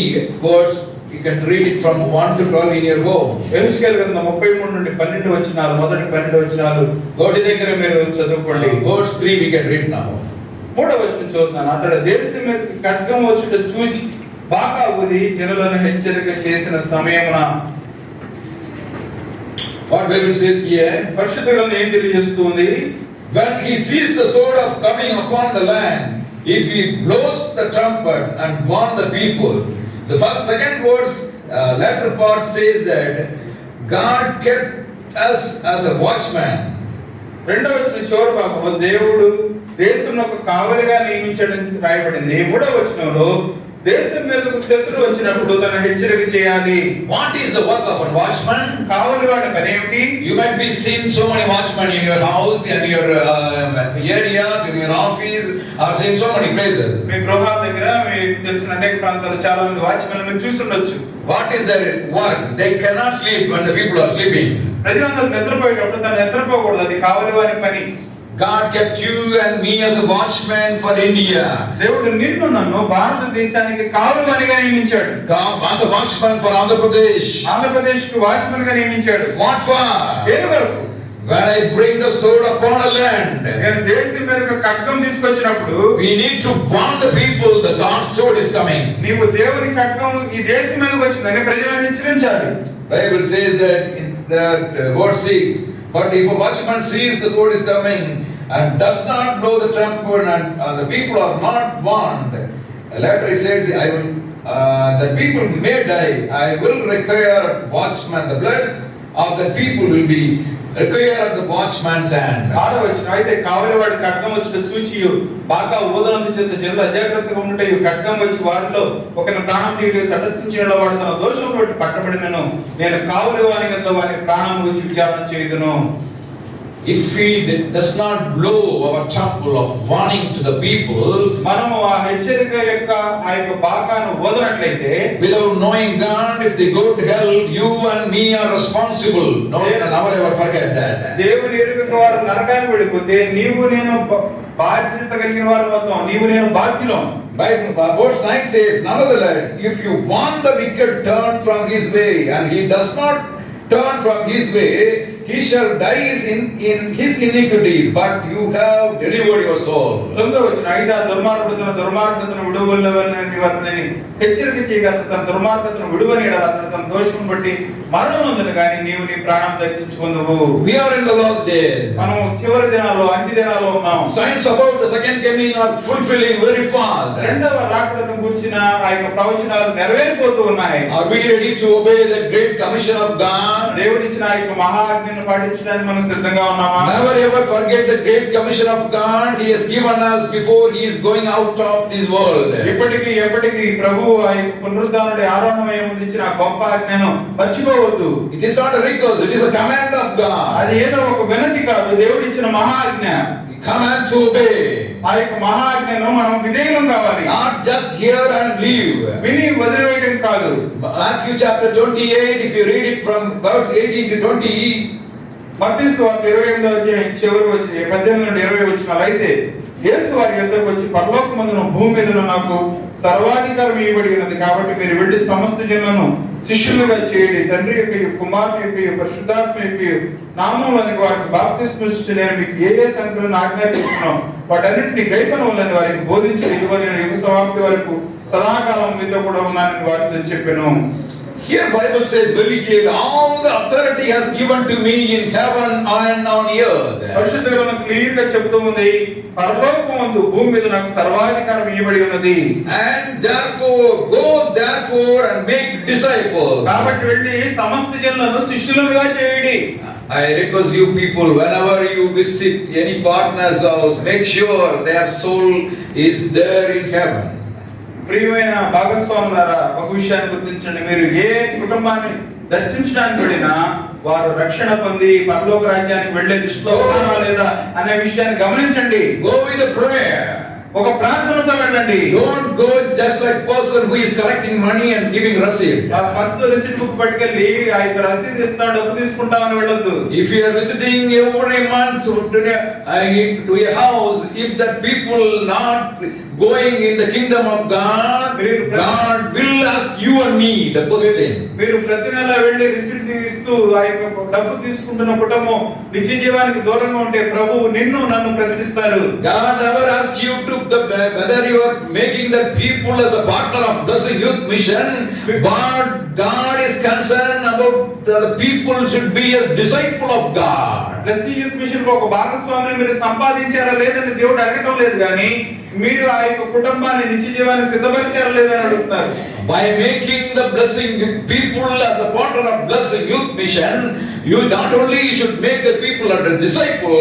verse. You can read it from one to twelve in year go ఎరుసుకెల్ గ్రంథం ముప్పై మూడు నుండి పన్నెండు వచ్చినారు మొదటి పన్నెండు వచ్చినారు గోడి దగ్గర మీరు చదువుకోండి. God's three we can read now మూడవ వచ్చిన చూద్దాను అతడు దేశం మీద కట్కం వచ్చిట చూచి బాగా ఉది జనులను హెచ్చరిక చేసిన సమయమున వాట్ బైబిల్ సేస్ హియర్ పరిశుద్ధ ఏం తెలియజేస్తుంది? When he sees the sword of coming upon the land if he blows the trumpet and warn the people the first second verse, uh, latter part says that God kept us as a watchman. రెండవ వచ్చిన చివరి భాగంలో దేవుడు దేశం ఒక కావలిగా నియమించడం రాయబడింది మూడవ వచనంలో దేశం మీదకు శత్రు వచ్చినప్పుడు తన హెచ్చరిక చేయాలి. What is the work of an watchman కావాలి వాడి పని ఏమిటి? You might be seen so many watchman in your house in your areas in your office or seen so many places మీ గృహాల దగ్గర మీకు తెలిసిన అనేక ప్రాంతాల్లో చాలా మంది వాచ్మెన్ మీరు చూస్తుండొచ్చు. What is their work they cannot sleep and the people are sleeping ప్రజలందరూ నిద్రపోయేటప్పుడు తన నిద్రపోకూడదు. అది కావాలి వారి పని. God kept you and me as a watchman for India. దేవుడు నిన్ను నన్ను భారతదేశానికి కావలి వారిగా నియమించాడు God as a watchman for Andhra Pradesh. ఆంధ్రప్రదేశ్కు వాచ్మెన్గా నియమించాడు What for? దేని వరకు When I bring the sword upon a land, నేను దేశం మీదకు ఖడ్గం తీసుకొచ్చినప్పుడు we need to warn the people that God's sword is coming. నీవు దేవుని ఖడ్గం ఈ దేశం మీదకి వచ్చిందని ప్రజలను హెచ్చరించాలి Bible says that in that uh, verse 6, but if a watchman sees the sword is coming and does not blow the trumpet and uh, the people are not warned, later it says, I will, uh, the people may die, I will require watchman, the blood of the people will be required of the watchman's hand. ఆరో వచ్చిన అయితే కావలి వాడి ఖడ్గం వచ్చిన చూచి బాగా ఊదనందు చేత జనులు అజాగ్రత్తగా ఉంటే ఈ ఖడ్గం వచ్చి వారిలో ఒకరిని ప్రాణం తీయడు తటస్థించిన వాడు తన దోషం పట్టబడినను. నేను కావలి వారి యొక్క వారి ప్రాణం వచ్చి విచారణ చేయదును. If he does not blow our temple of warning to the people, మనము ఆ హెచ్చరిక యొక్క ఆ యొక్క బాకాను వదనట్లయితే without knowing God, if they go to hell, you and me are responsible. No, never ever forget that. దేవుని ఎరుక వారు నరకానికి వెళ్ళిపోతే నీవు నేను బ- బాధ్యత కలిగిన వారు మొత్తం నీవు నేను బాధ్యులం Bible, uh, verse 9 says, Nevertheless, if you want the wicked turn from his way, and he does not turn from his way, he shall die in, in his iniquity, but you have delivered your soul. తొమ్మిదో వచ్చిన అయితే ఆ దుర్మార్గుడు తన దుర్మార్గతను విడువలవని వారిని హెచ్చరిక చేయగల తన దుర్మార్గతను విడువని ఎడల అతను తన దోషం బట్టి మరణం ఉంది కానీ ప్రాణం తగ్గించుకుంది లాస్ట్ డేస్ మనం చివరి దినాల్లో అన్ని దినాల్లో ఉన్నాం సైన్స్ బాగుంటుంది second coming are fulfilling very fast ఎండ డాక్టర్ గుర్చిన ఆ యొక్క ప్రవచనాలు నెరవేర్పోతు ఉన్నాయి. అభి ready to obey the great commission of God రేవడిచిన యొక్క మహాజ్ఞాన పాటించిన మనం సిద్ధంగా ఉన్నామా? For get great commission of God givens before is going out of this world ఇప్పటికి ఎప్పటికీ ప్రభు పునరుద్ధానుడి ఆరాధన ఇచ్చిన గొప్ప ఆజ్ఞను మర్చిపో It is not a request, it is a command of God. అది ఏదో ఒక వినతి కాదు దేవుడిచ్చిన మహాజ్ఞ Command to obey. ఆ యొక్క మహాజ్ఞను మనం కావాలి Not just hear and leave. విని వదిలివేయడం కాదు Matthew chapter 28, if you read it from verse 18 to 20, మత్తీసు వార్త ఇరవై ఎనిమిదో అధ్యాయం చివరి వచ్చి పద్దెనిమిది నుండి ఇరవై వచ్చిన అయితే యేసు వారి యొద్దకు వచ్చి పరలోకమందును భూమి మీదను నాకు సర్వాధికారం ఇవ్వబడినది ఉన్నది కాబట్టి మీరు వెళ్ళి సమస్త జనులను శిష్యులుగా చేయండి తండ్రి యొక్క కుమారుని యొక్క పరిశుద్ధాత్మ యొక్క నామంలోని వారికి బాప్తి ఇచ్చి నేను మీకు ఏ ఏ సంఖ్యలను ఆజ్ఞాపిస్తున్నాం వాటన్నింటినీ గైపనవలని వారికి బోధించి ఇదిగో నేను యుగ సమాప్తి వరకు సదాకాలం మీతో కూడా ఉన్నానని వారితో చెప్పాను. Here Bible says very clearly, all the authority has given to me in heaven and on earth. పరిశుద్ధ గ్రంథం క్లియర్గా చెప్తూ ఉంది పరలోకమందు భూమి మీద నాకు సర్వాధికారం ఇవ్వబడి ఉన్నది And therefore, go therefore and make disciples. కాబట్టి వెళ్ళి సమస్త జనులను శిష్యులుగా చేయడి I request you people, whenever you visit any partner's house, make sure their soul is there in heaven. ప్రియమైన భాగస్వాములారా ఒక విషయాన్ని గుర్తించండి మీరు ఏ కుటుంబాన్ని దర్శించడానికి వెళ్ళినా వారు రక్షణ పొంది పరలోక రాజ్యానికి వెళ్ళే దృష్టిలో ఉన్నారా లేదా అనే విషయాన్ని గమనించండి Go with. ఒక ప్రార్థనతో వెళ్ళండి Don't go just like person who is collecting money and giving receipt. ఆ పర్సు రిసిప్ట్ బుక్ పట్టుకెళ్ళి ఆ యొక్క రసీదు ఇస్తా డబ్బు తీసుకుంటామని వెళ్ళొద్దు If you are visiting every month to a, uh, to a house, if that people not going in the kingdom of God, God will ask you and me the question. మీరు ప్రతి నెల వెళ్ళి రిసిప్ట్ ఇస్తూ ఆ యొక్క డబ్బు తీసుకుంటున్న కుటుంబం నిత్య జీవానికి దూరంగా ఉంటే ప్రభు నిన్ను నన్ను ప్రశ్నిస్తారు. God ever ask you the whether you making the people as a partner of this youth mission but god is concerned about the people should be a disciple of god. Bless youth మిషన్లో ఒక భాగస్వామిని మీరు సంపాదించారా లేదని దేవుడు అడగటం లేదు కానీ మీరు ఆ యొక్క కుటుంబాన్ని నిత్య జీవాన్ని సిద్ధపరిచారా లేదని అడుగుతున్నారు. By making the blessing people as a part of bless youth mission you not only you should make the people and disciple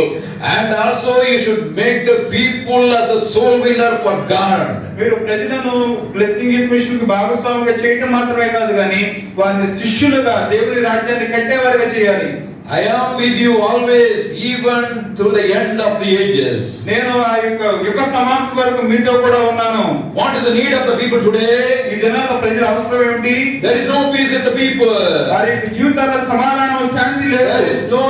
and also you should make the people as a soul winner for God మీరు ప్రతిదను బ్లెస్సింగ్ యూత్ మిషన్కు భాగస్వామిగా చేయటం మాత్రమే కాదు కానీ వారిని శిష్యులుగా దేవుని రాజ్యాన్ని కట్టేవారిగా చేయాలి. I am with you always, even through the end of the ages. నేను ఆ యొక్క యుగ సమాప్తి వరకు మీతో కూడా ఉన్నాను What is the need of the people today? ఈ దినాల్లో ప్రజల అవసరం ఏమిటి There is no peace in the people. వారి యొక్క జీవితాల్లో సమాధానం శాంతి లేదు There is no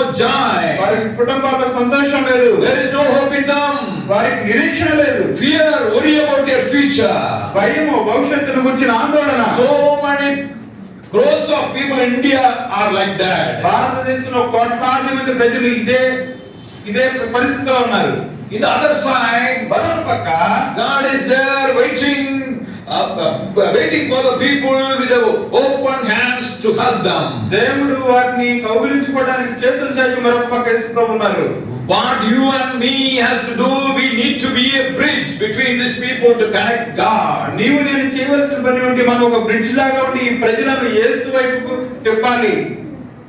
వారి joy. కుటుంబాల్లో సంతోషం లేదు There is no hope in them. వారికి నిరీక్షణ లేదు Fear, worry about their future. భయము భవిష్యత్తును గురించిన ఆందోళన So many of people in India are like that. భారతదేశంలో కోట్లాది మంది ప్రజలు ఇదే ఇదే పరిస్థితిలో ఉన్నారు In the other side, మరొక పక్క God is there waiting, uh, uh, waiting for the people with the open hands to help them. దేవుడు వారిని కౌగిలించుకోవడానికి చేతులు చాచి మరొక పక్క యేసుప్రభు ఉన్నారు What you and me has to do, we need to be a bridge between these people to connect God. నీవు నేను చేయవలసిన పని ఉండి మనం ఒక బ్రిడ్జ్ లాగా ఉండి ఈ ప్రజలను యేసు వైపుకు తిప్పాలి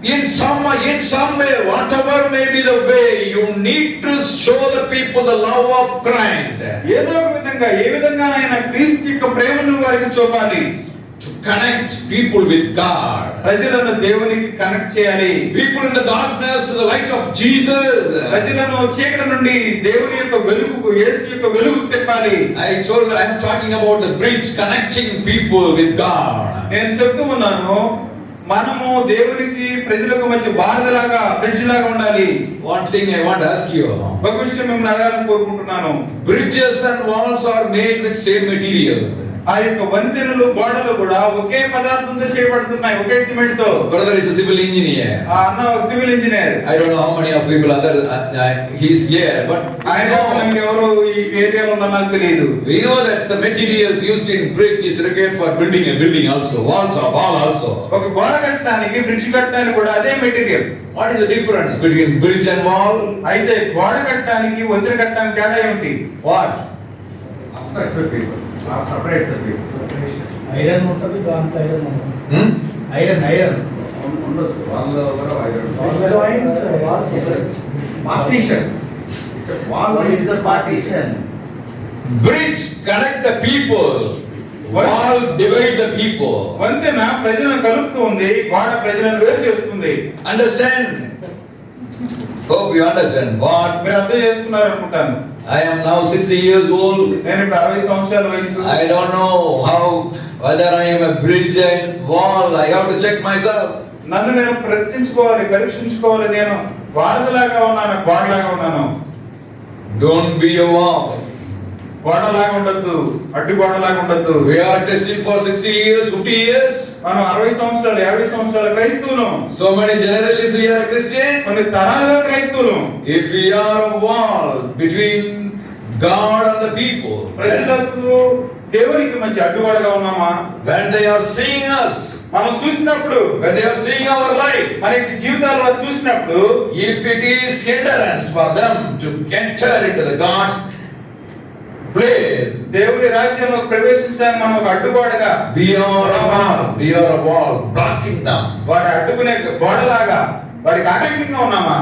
In some in some way, whatever may be the way, you need to show the people the love of Christ. ఏదో ఒక విధంగా ఏ విధంగానైనా క్రీస్తు యొక్క ప్రేమను వారికి చూపాలి To connect people with God. ప్రజలను దేవునికి కనెక్ట్ చేయాలి People in the darkness to the light of Jesus. ప్రజలను చీకటి నుండి దేవుని యొక్క వెలుగుకు యేసు యొక్క వెలుగుకు తిప్పాలి I told I am talking about the bridge connecting people with God. నేను చెప్తూ ఉన్నాను మనము దేవునికి ప్రజలకు మధ్య బాధలాగా బ్రిడ్జ్ లాగా ఉండాలి thing I want to ask you. ఒక విషయం మిమ్మల్ని అడగాలని కోరుకుంటున్నాను Bridges and walls are made with same material. ఆ యొక్క వంతెనలు గోడలు కూడా ఒకే పదార్థం పదార్థంతో చేయబడుతున్నాయి ఒకే సిమెంట్తో బ్రదర్ ఇస్ సివిల్ ఇంజనీర్ ఆ అన్న civil engineer. I don't know how many of people other he is here but I know మనకి ఎవరు ఈ ఏరియాలో ఉన్నా నాకు తెలియదు. We know that the materials used in bridge is required for building a building also walls or wall also ఒక గోడ కట్టడానికి బ్రిడ్జ్ కట్టడానికి కూడా అదే material what is the difference between bridge and wall అయితే గోడ కట్టడానికి వంతెన కట్టడానికి తేడా ఏంటి what of except Uh, people. Iron ఉంటుంది దాంట్లో ఐరన్ ఉంటుంది Hmm? ఐరన్ ఐరన్ ఉండొచ్చు వాళ్ళు కూడా All joints, walls separate. Partition What is the partition? Bridge connect the people, wall divide the people. వంతెన ప్రజలను కలుపుతూ ఉంది గోడ ప్రజలను వేరు చేస్తుంది Understand? Hope you understand. What? మీరు అర్థం చేసుకున్నారు అనుకుంటాను I am now 60 years old. నేను ఇప్పుడు అరవై సంవత్సరాల వయసు I don't know how, whether I am a bridge and wall. I have to check myself. నన్ను నేను ప్రశ్నించుకోవాలి పరీక్షించుకోవాలి నేను వారధిలాగా ఉన్నాను గోడలాగా ఉన్నాను Don't be a wall. గోడలాగా ఉండొద్దు అడ్డు గోడలాగా ఉండొద్దు. మనం అరవై సంవత్సరాలు యాభై సంవత్సరాలు క్రైస్తవులు. So many generations we're Christian కొన్ని తరాలుగా క్రైస్తవులు. If we're wall between God and the people ప్రజలకు దేవునికి మంచి అడ్డుగోడగా ఉన్నామా? When they are seeing us మనం చూసినప్పుడు when they are seeing our life మన జీవితాల్లో చూసినప్పుడు if it is hindrance for them to enter in the God's place, దేవుని రాజ్యంలో ప్రవేశించడానికి మనం ఒక అడ్డుగోడగా we are a wall, we are a wall blocking them. వాడు అడ్డుకునే గోడలాగా వాడికి ఆటంకంగా ఉన్నామా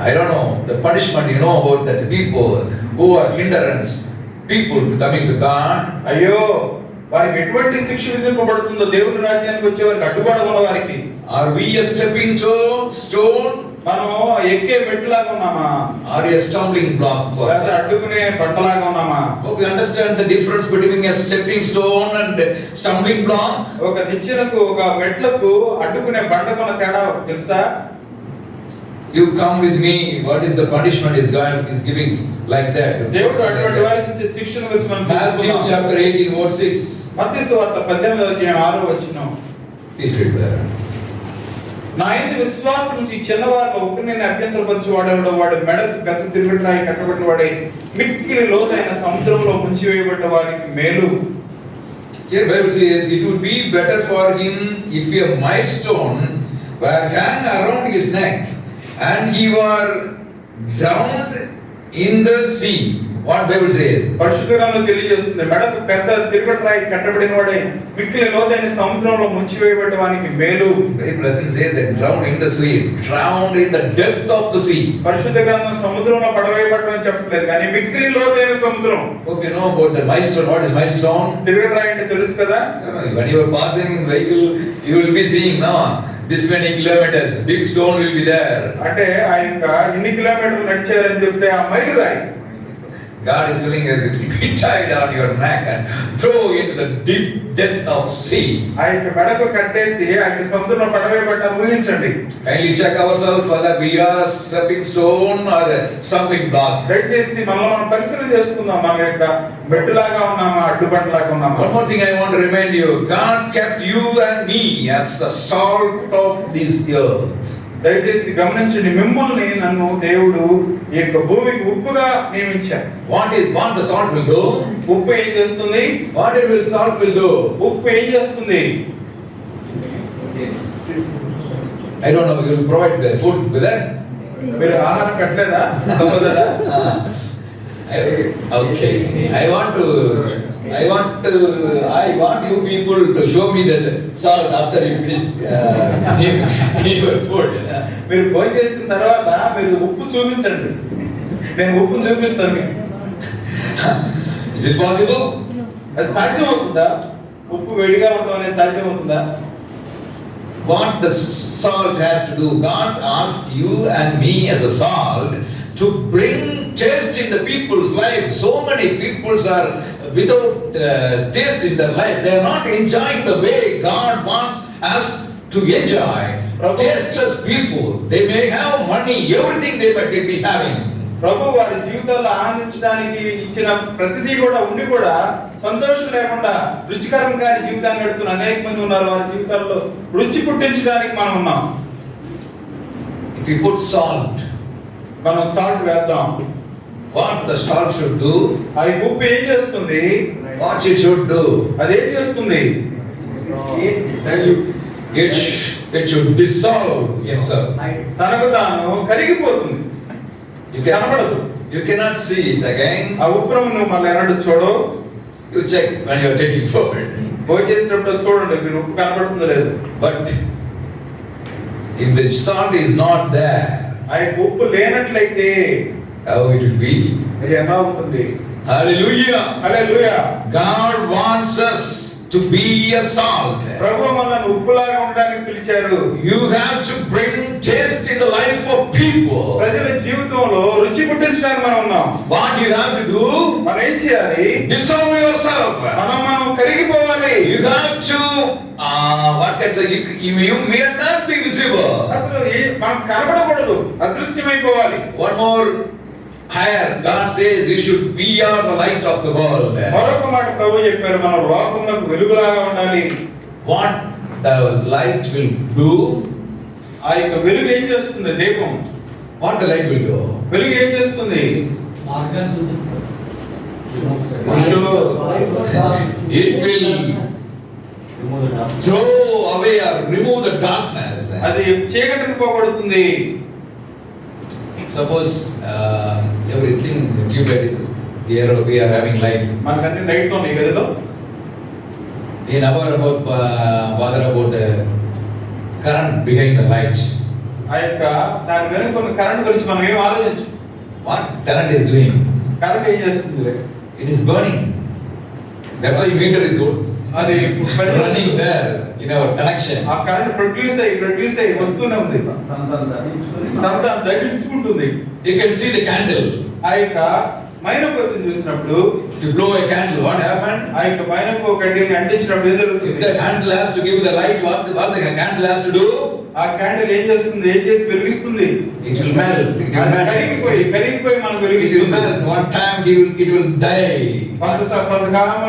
I don't know the punishment you know about that people who are hindrance people to coming to God. అయ్యో వారికి ఎటువంటి శిక్ష విధింపబడుతుందో దేవుని రాజ్యానికి వచ్చే వారికి అడ్డుగోడ ఉన్న వారికి Are we a stepping stone, stone, మనం ఎక్కే మెట్టులాగా ఉన్నామా or a stumbling block for లేదా? అడ్డుకునే బండలాగా ఉన్నామా understand the difference between a stepping stone and a stumbling block. ఒక నిచ్చెనకు ఒక మెట్లకు అడ్డుకునే బండకున్న తేడా తెలుసా You come with me. What is the punishment is God is giving like that? దేవుడు అటువంటి వారికి ఇచ్చే శిక్షణ గురించి మనం తెలుసుకుందాం. chapter 18, verse 6. మత్తయి సువార్త పద్దెనిమిదవ అధ్యాయం ఆరో వచ్చిన Please read there. నా ఇంటి విశ్వాసం నుంచి ఈ చిన్నవారిలో ఒకరిని నేను అభ్యంతరపరిచి వాడేవాడు వాడు మెడకు పెద్ద తిరుగుట్రాయి కట్టబడిన వాడై మిక్కిలి లోతైన సముద్రంలో ముంచివేయబడ్డ వారికి మేలు Here Bible says it would be better for him if a milestone were hung around his neck and he were drowned in the sea. What Bible says? పరిశుద్ధ తెలియజేస్తుంది మెడకు పెద్ద తిరుగుట్రాయి కట్టబడిన వాడే మిక్కిలి లోతైన సముద్రంలో ముంచివేయబడ్డ వానికి మేలు Bible doesn't say that drowned in the sea, drowned in the depth of the sea. పరిశుద్ధ గ్రంథం సముద్రంలో పడవేయబడ్డం అని చెప్పట్లేదు కానీ మిక్కిలి లోతైన సముద్రం Hope you know about the milestone. What is milestone? తిరుగుట్రాయి అంటే తెలుసు కదా When you are passing in vehicle, you will be seeing now this many kilometers. Big stone will be there. అంటే ఆ యొక్క ఇన్ని కిలోమీటర్లు నడిచారని చెప్తే ఆ మైలు రాయి God is telling us it will be tied on your neck and throw into the deep depth of sea. ఆ యొక్క మెడకు కట్టేసి ఆ యొక్క సముద్రంలో పడవేయబడ్డారు ఊహించండి Kindly check ourselves whether we are a stepping stone or a stumbling block. దయచేసి మనలో మనం పరిశీలన చేసుకుందాం మన యొక్క మెట్టులాగా ఉన్నామా అడ్డుబండలాగా ఉన్నామా One more thing I want to remind you God kept you and me as the salt of this earth. దయచేసి గమనించండి మిమ్మల్ని నన్ను దేవుడు ఈ యొక్క భూమికి ఉప్పుగా నియమించారు What is what the salt will do? ఉప్పు ఏం చేస్తుంది What it will salt will do? ఉప్పు ఏం చేస్తుంది don't know, you will provide the food with that? మీరు ఆహారం కట్టలేదా తప్పదా Ah. I- Okay, I want to, I want you people to show me the salt after you finish uh, your food. మీరు భోజనం చేసిన తర్వాత మీరు ఉప్పు చూపించండి నేను ఉప్పును చూపిస్తాను మీకు Is it possible? అది సాధ్యం అవుతుందా ఉప్పు వేడిగా ఉండడం అనేది సాధ్యం అవుతుందా What the salt has to do, God asked you and me as a salt to bring taste in the people's life. So many peoples are without uh, taste in their life. They are not enjoying the way God wants us to enjoy. Tasteless people, they may have money, everything they might be having. ప్రభు వారి జీవితాల్లో ఆనందించడానికి ఇచ్చిన ప్రతిదీ కూడా ఉండి కూడా సంతోషం లేకుండా రుచికరం కాని జీవితాన్ని గడుపుతున్న అనేక మంది ఉన్నారు వారి జీవితాల్లో రుచి పుట్టించడానికి మనం ఉన్నాం If you put salt, మనం సాల్ట్ వేద్దాం what the star should do ఆ బుక్ ఏం చేస్తుంది? వాట్ ఇట్ షుడ్ డు అది ఏం చేస్తుంది? తనకు తాను కరిగిపోతుంది. యు కనబడదు. యు కెనాట్ సి ఆ ఉపరం నువ్వు మళ్ళీ ఎన్నడూ you check one you take it forward చూడండి మీరు if the salt is not ఉప్పు లేనట్లయితే how it will be? అది ఎలా ఉంటుంది Hallelujah! అలే God wants us to be a salt. ప్రభు మనల్ని ఉప్పులాగా ఉండడానికి పిలిచారు You have to bring taste in the life of people. ప్రజల జీవితంలో రుచి పుట్టించడానికి మనం ఉన్నాం What you have to do? మనం ఏం చేయాలి Dissolve yourself. మనం మనం కరిగిపోవాలి You have to, uh, what can I say? You, you, you may not be visible. అసలు మనం కనబడకూడదు అదృశ్యమైపోవాలి One more higher, God says you should be are the light of the world. మరొక మాట ప్రభు చెప్పారు మనం లోకంలో వెలుగులాగా ఉండాలి What the light will do, ఆ యొక్క వెలుగు ఏం చేస్తుంది దీపం what the light will do? వెలుగు ఏం చేస్తుంది మార్గాన్ని చూపిస్తారు Sure. It will Remove the dark. throw away or remove the darkness. అది చీకటిని పోగొడుతుంది Suppose uh, everything the tube light is here, we are having light. మనకన్నీ లైట్ ఉన్నాయి గదిలో We never about uh, bother about the current behind the light. ఆ యొక్క దాని వెనుక ఉన్న కరెంట్ గురించి మనం ఏం ఆలోచించు What current is doing? Current ఏం చేస్తుంది It is burning. That's why meter is good. అది running there in our connection. ఆ కరెంట్ ప్రొడ్యూస్ అయ్యి ప్రొడ్యూస్ అయ్యి వస్తూనే ఉంది తన తన దహించుకుంటుంది You can see the candle. ఆ యొక్క మైనపతిని చూసినప్పుడు If you blow a candle, what happened? ఆ యొక్క మైనపు కడ్డీని అంటించినప్పుడు ఏం If జరుగుతుంది the candle has to give the light, what what the candle has to do? ఆ క్యాండిల్ ఏం చేస్తుంది ఏం చేసి వెలిగిస్తుంది will అది melt. కరిగిపోయి కరిగిపోయి మనం వెలిగిస్తుంది it will, it will die. కొంత కొంతకాలం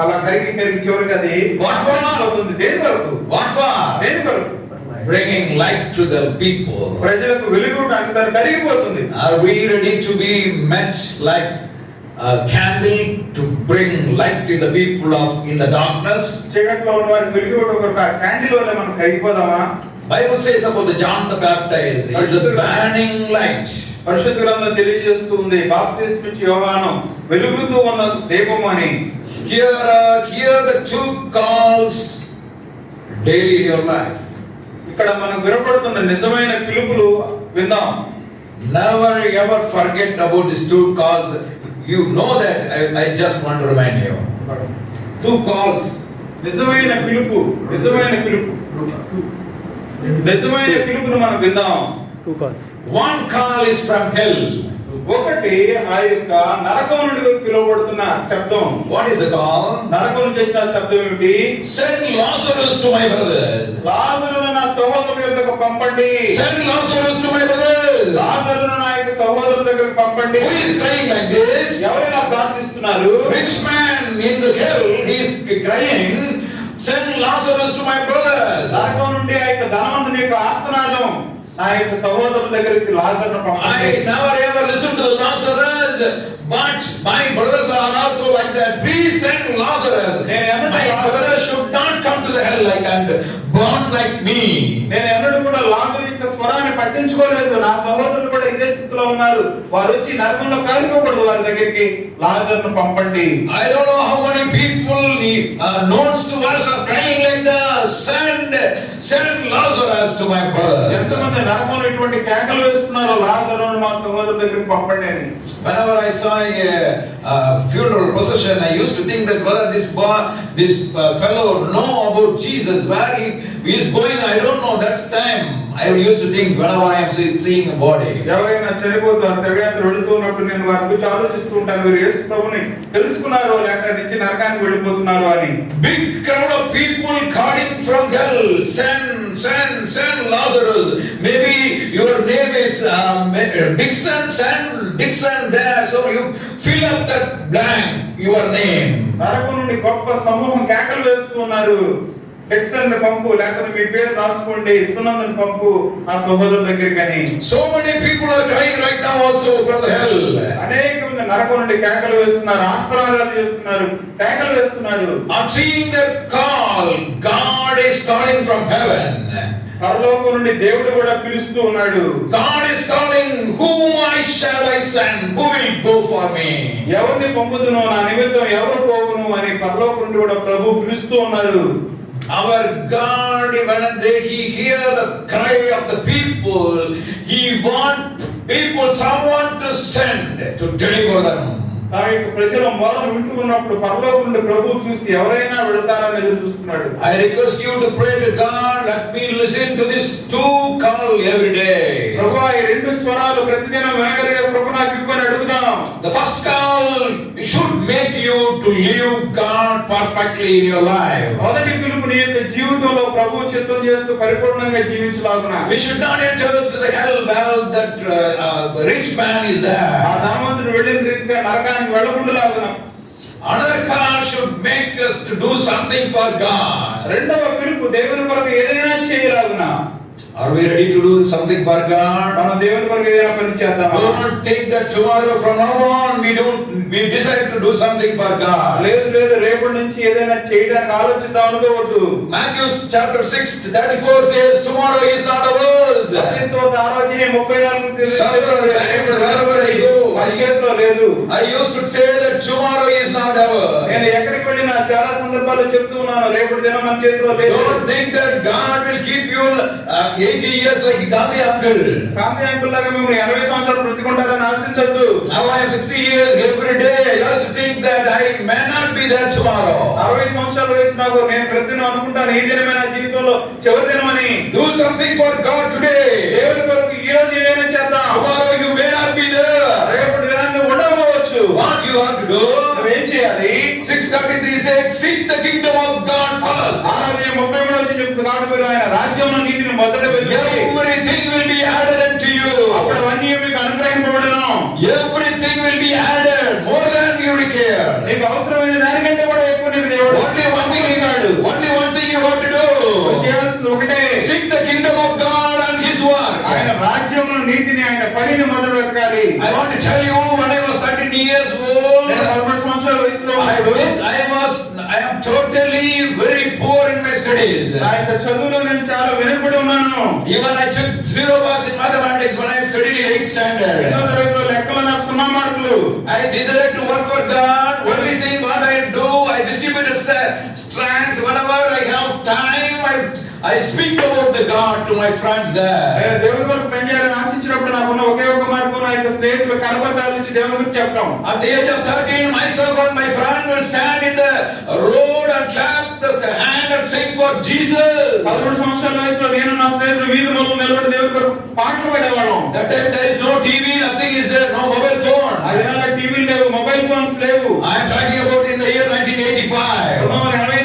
అలా కరిగి కరిగి చివరికి అది What for? అవుతుంది దేని వరకు What for? దేని వరకు Bringing light to the people. ప్రజలకు వెలుగుటానికి దాన్ని కరిగిపోతుంది Are we ready to be met like a candle to bring light to the people of in the darkness? చీకట్లో ఉన్న వారికి వెలుగుట కొరకు ఆ క్యాండిల్ వల్ల మనం కరిగిపోదామా Bible says about the John the Baptist, he is a burning light. పరిశుద్ధ గ్రంథం తెలియజేస్తూ ఉంది బాప్తిస్మిచ్చి యోహాను వెలుగుతూ ఉన్న దీపం అని Here, uh, here the two calls daily in your life. ఇక్కడ మనం వినపడుతున్న నిజమైన పిలుపులు విందాం. Never ever forget about this two calls you know that I just want to remind you two calls నిజమైన పిలుపు నిజమైన పిలుపు. నిజమైన పిలుపును మనం విందాం. Two calls one call is from hell ఒకటి ఆ యొక్క నరకం నుండి పిలువబడుతున్న శబ్దం. వాట్ ఈస్ ద కాల్ నరకం నుండి వచ్చిన శబ్దం ఏమిటి? Send Lazarus to my brothers లాజరును నా సహోదరుల దగ్గరికి పంపండి. Send Lazarus to my brothers లాజరును నా యొక్క సహోదరుల దగ్గరికి పంపండి. హూ ఇస్ క్రైయింగ్ ఎవరైనా ప్రార్థిస్తున్నారు? Rich man in the hell he is crying send Lazarus to my brother నరకం నుండి ఆ యొక్క ధనవంతుని యొక్క ఆత్మనాదం. నా యొక్క సహోదరు దగ్గరికి Lazar I never ever listen to Lazarus but my brothers are also like that send Lazarus my brother come to the lake and burn like me నేను ఎన్నడూ కూడా లాజర్ యొక్క స్వరాన్ని పట్టించుకోలేదు. నా సహోదరులు కూడా ఇదే స్థితిలో ఉన్నారు. వారు వచ్చి నరకంలో కాలిపోకూడదు వారి దగ్గరికి లాజర్ను పంపండి I don't how many people notes to was are like send send Lazar my brother ఎంతమంది నరకంలో ఇటువంటి కేకలు వేస్తున్నారు లాజరును మా సహోదరుల దగ్గరికి పంపండి అని Whenever I saw a, uh funeral procession, I used to think that whether this boy, this uh, fellow know about Jesus, where he, he is going, I don't know. That's time. I used to think whenever I am see- seeing a body. ఎవరైనా చనిపోతూ ఆ శవయాత్ర వెళుతూ ఉన్నప్పుడు నేను వారి గురించి ఆలోచిస్తూ ఉంటాను వీరు యేసు ప్రభుని తెలుసుకున్నారో లేక నుంచి నరకానికి వెళ్ళిపోతున్నారు అని Big crowd of people calling from hell, send, send, send Lazarus. Maybe your name is um, Dixon, send Dixon there. So you fill up that blank, your name. నరకం నుండి గొప్ప సమూహం కేకలు వేస్తూ టెక్సన్ పంపు లేకపోతే మీ పేరు రాసుకోండి సునందని పంపు ఆ సహోదరుల దగ్గరికి అని many people are crying right now also from the hell. అనేక మంది నరకం నుండి కేకలు వేస్తున్నారు ఆత్మరాగాలు చేస్తున్నారు కేకలు వేస్తున్నారు On seeing that call, God is calling from heaven. పరలోకం నుండి దేవుడు కూడా పిలుస్తూ ఉన్నాడు God is calling, whom I shall I send? Who will go for me? ఎవరిని పంపుతును నా నిమిత్తం ఎవరు పోవును అని పరలోకం నుండి కూడా ప్రభు పిలుస్తూ ఉన్నారు Our God, when they, He hear the cry of the people, He want people, someone to send to deliver them. తన యొక్క ప్రజల మొదలు వింటూ ఉన్నప్పుడు పరలోకం నుండి ప్రభు చూసి ఎవరైనా వెళతారని ఎదురు చూస్తున్నాడు I request you to pray to God, let me listen to this two call every day. ప్రభు ఈ రెండు స్వరాలు ప్రతిదినం వినగలిగే ప్రభు నాకు ఇవ్వని అడుగుదాం The first call should make you to live God perfectly in your life. మొదటి పిలుపు నీ యొక్క జీవితంలో ప్రభు చిత్తం చేస్తూ పరిపూర్ణంగా జీవించలాగున should not enter to the hell well that uh, uh, rich man is ఆ. ధనవంతుడు వెళ్ళిన రీతిగా నరకానికి వెళ్ళకుండా లాగున Another call should make us to do something for God. రెండవ పిలుపు దేవుని కొరకు ఏదైనా చేయలాగున Are we ready to do something for God? మనం దేవుని కొరకు ఏదైనా పని చేద్దామా Don't think that tomorrow from now on we don't we decide to do something for God. లేదు లేదు రేపటి నుంచి ఏదైనా చేయడానికి ఆలోచిద్దాం అనుకోవద్దు Matthew chapter 6, 34 says, Tomorrow is not ours. మత్తయి ఆరోగ్యం ముప్పై నాలుగు తిరిగి Several times wherever I పరిచయంలో లేదు. I use to say that tomorrow is not our నేను ఎక్కడికి వెళ్ళినా చాలా సందర్భాలు చెప్తున్నాను రేపు దినం మన చేతిలో లేదు. Don't think that God will keep you 80 years like Gandhi uncle Gandhi uncle లాగా మిమ్మల్ని 80 సంవత్సరాలు బ్రతికుంటారని ఆశించొద్దు. Now I 60 years every day just think that I may not be that tomorrow 60 సంవత్సరాలు వయసు నాకు. నేను ప్రతిదిన అనుకుంటాను ఈ దినమే నా జీవితంలో చివరి దినమని. Do something for God today దేవుని Have to do? నువ్వేం చేయాలి 633 says, Seek the kingdom of God first. ముప్పై మూడు వచ్చి చెప్తుంది కాబట్టి మీరు ఆయన రాజ్యంలో నీతిని మొదట వెతుకుడి. Everything will be added unto you. అప్పుడు అవన్నీ మీకు అనుగ్రహింపబడను Everything will be added more than you require. నీకు అవసరమైన దానికంటే కూడా ఎక్కువ నీకు దేవుడు Only one thing you got to Only one thing you have to do. చేయాల్సింది ఒకటే Seek the kingdom of God and His work. ఆయన రాజ్యంలో నీతిని ఆయన పనిని మొదలు వెతకాలి I want to tell you, నా యొక్క చదువులో నేను చాలా వెనుకబడి ఉన్నాను Even I took zero marks in mathematics when I studied in 8th ఎన్నో standard. తరగతిలో లెక్కలో నాకు సున్నా మార్కులు I decided to work for God. Only thing what I do, I distributed st- strands whenever I have time. I, I speak about the God to my friends there. At the age of 13, myself and my friend will stand in the road and clap the hand and sing for Jesus. That time there is no TV, nothing is there, no mobile phone. I am talking about in the year 1985.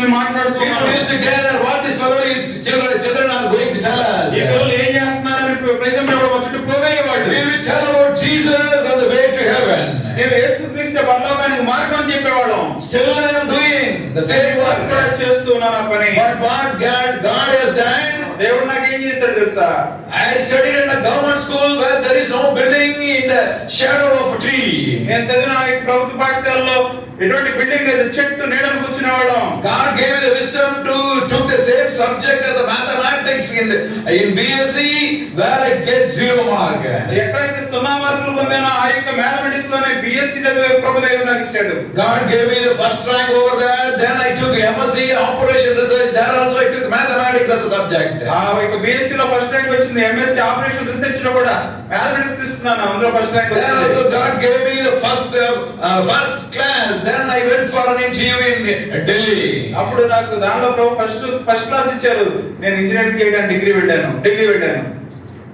గురించి మాట్లాడుతూ You used to gather what this fellow is, children, children are going to tell us. ఈ పిల్లలు ఏం చేస్తున్నారని ప్రజలు ఎవరు వచ్చి పోగలిగేవాడు We will tell about Jesus and the way to heaven. నేను యేసుక్రీస్తు పరలోకానికి మార్గం అని చెప్పేవాళ్ళం Still I am doing the same నేను work. కూడా చేస్తున్నాను ఆ పని But what God, God has done, దేవుడు నాకు చేస్తాడు తెలుసా I studied in a government school where there is no building in the shadow of a tree. నేను చదివిన ఈ ప్రభుత్వ పాఠశాలలో ఎటువంటి బిల్డింగ్ లేదు చెట్టు నీడలు కూర్చునేవాళ్ళం God gave me the wisdom to took the same subject as the mathematics in the, in BSc where zero mark ఎక్కడైతే సున్నా మార్కులు పొందేనా ఆ యొక్క మ్యాథమెటిక్స్లోనే బిఎస్సి చదివే ప్రభు నాకు ఇచ్చాడు? God gave me first rank over there then I took MSc operation research there also I took mathematics as subject ఆ యొక్క బిఎస్సి లో ఫస్ట్ ర్యాంక్ వచ్చింది ఎంఎస్సి ఆపరేషన్ రీసెర్చ్లో కూడా మ్యాథమెటిక్స్ తీసుకున్నాను అందులో ఫస్ట్ ర్యాంక్ వచ్చింది. So God gave me first first class then I went for an interview in Delhi అప్పుడు నాకు దానిలో ఫస్ట్ ఫస్ట్ క్లాస్ ఇచ్చారు. నేను ఇంజనీరింగ్ కేటాన్ డిగ్రీ పెట్టాను ఢిల్లీ పెట్టాను.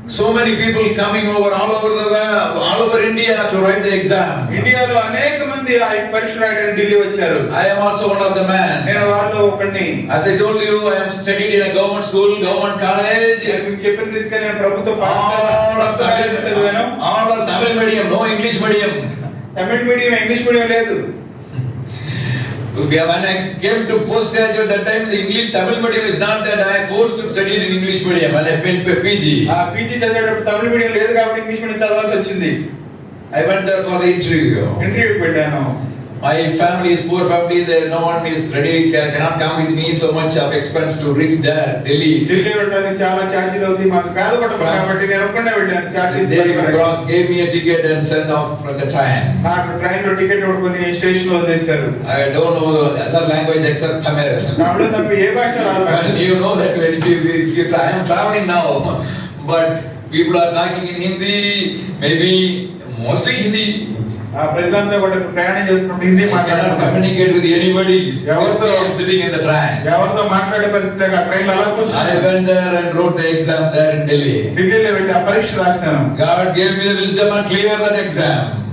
So many people coming over all over the world, all over India to write the exam. ఇండియాలో అనేక మంది ఆ పరీక్ష రాయడానికి ఢిల్లీ వచ్చారు I am also one of the men. నేను వాళ్ళలో ఒకడిని As I told you, I am studied in a government school, government college. మీకు చెప్పిన రీతిగా నేను ప్రభుత్వ All of పాఠశాలలో చదివాను Tamil, all of Tamil medium, no English medium. Tamil medium English medium లేదు When I came to postgraduate, that time the English Tamil medium is not that I forced to study in English medium. When I went to PG, ఆ పీజీ చదివేటప్పుడు తమిళ మీడియం లేదు కాబట్టి ఇంగ్లీష్ మీడియం చదవాల్సి వచ్చింది I went there for the interview. ఇంటర్వ్యూకి పెట్టాను My family is poor family. There no one is ready. Can, cannot come with me. So much of expense to reach there, Delhi. Delhi వెళ్ళడానికి చాలా ఛార్జీలు అవుతాయి మాకు పేద కుటుంబం కాబట్టి నేను ఒక్కడే వెళ్ళాను They ఛార్జీలు brought, gave me a ticket and sent off for the train. నాకు ట్రైన్ లో టికెట్ కొనుక్కొని స్టేషన్ లో వదిలేస్తారు I don't know the other language except Tamil. తమిళ తప్ప ఏ భాష రాదు But నాకు. you know that when if you, if you try, I am traveling now, but people are talking in Hindi, maybe mostly Hindi. ఆ ప్రజలంతా కూడా ప్రయాణం చేస్తున్నప్పుడు హిందీ మాట్లాడుతున్నారు communicate with anybody. ఎవరితో? Sitting in the train. ఎవరితో మాట్లాడే పరిస్థితి లేక ట్రైన్ అలా కూర్చున్నాను went there and wrote the exam there in Delhi. ఢిల్లీలో వెళ్ళి ఆ pరీక్ష రాశాను me the wisdom and clear that exam.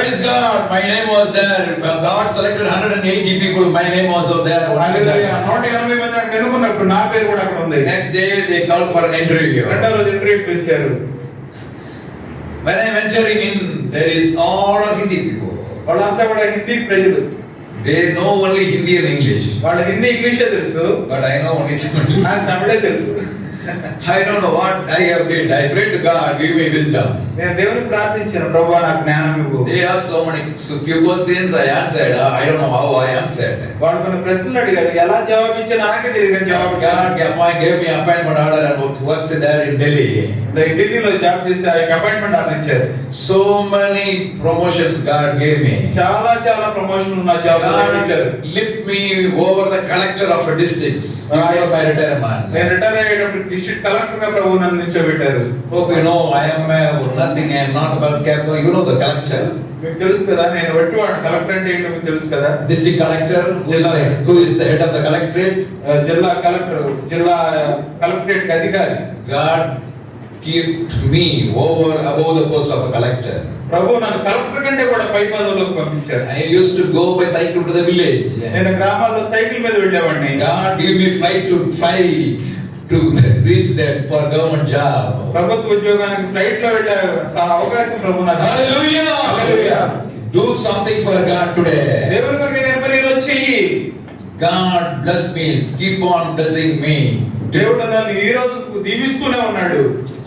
Praise God, my name was there. God selected 180 people, my name was also there. నా పేరు Next day they called for an interview. When I'm entering in, there is all of Hindi people. వాళ్ళంతా కూడా హిందీ ప్రజలు They know only Hindi and English. వాళ్ళ హిందీ ఇంగ్లీషే తెలుసు But I know only Tamil. నాకు తమిళే తెలుసు I don't know what I have did. I prayed to God, give me wisdom. నేను దేవుని ప్రార్థించాను ప్రభు నాకు జ్ఞానం ఇవ్వు. They are so many so few questions I answered I don't know how I answered వాడు కొన్ని ప్రశ్నలు అడిగారు ఎలా జవాబిచ్చా నాకే తెలియదు జవాబు God get my give me appointment order and works there in Delhi నేను ఢిల్లీలో జాబ్ చేస్తే ఆ అపాయింట్మెంట్ ఆర్డర్ ఇచ్చారు. So many promotions God give me చాలా చాలా ప్రమోషన్ ఉన్న జాబ్ ఇచ్చారు. Lift me over the collector of districts I by retire man నేను రిటైర్ అయ్యేటప్పుడు డిస్ట్రిక్ట్ కలెక్టర్గా ప్రభు నన్ను నిలబెట్టారు ఓకే నో ఐ యామ్ ఉన్నత I am not about cap. You know the collector, మీకు తెలుసు కదా నేను వట్టి వాడు కలెక్టర్ అంటే ఏంటో మీకు తెలుసు కదా district collector. Who is the, who is the head of the collectorate? ఆ, జిల్లా కలెక్టర్ జిల్లా కలెక్టరేట్ అధికారి kept me over above the post of a collector. ప్రభు నన్ను కలెక్టర్ కంటే కూడా పై పదవులకు పంపించారు I used to go by cycle to the village. నేను గ్రామాల్లో సైకిల్ మీద వెళ్ళేవాడిని God gave me flight to fly to reach that for government job. ప్రభుత్వ ఉద్యోగానికి ఫ్లైట్లో వెళ్ళే అవకాశం ప్రభు నాకు Hallelujah! Hallelujah. Do something for God today. దేవుని కొరకు నేను పని ఈరోజు చెయ్యి God bless me. Keep on blessing me. దేవుడు నన్ను ఈ రోజు దీవిస్తూనే ఉన్నాడు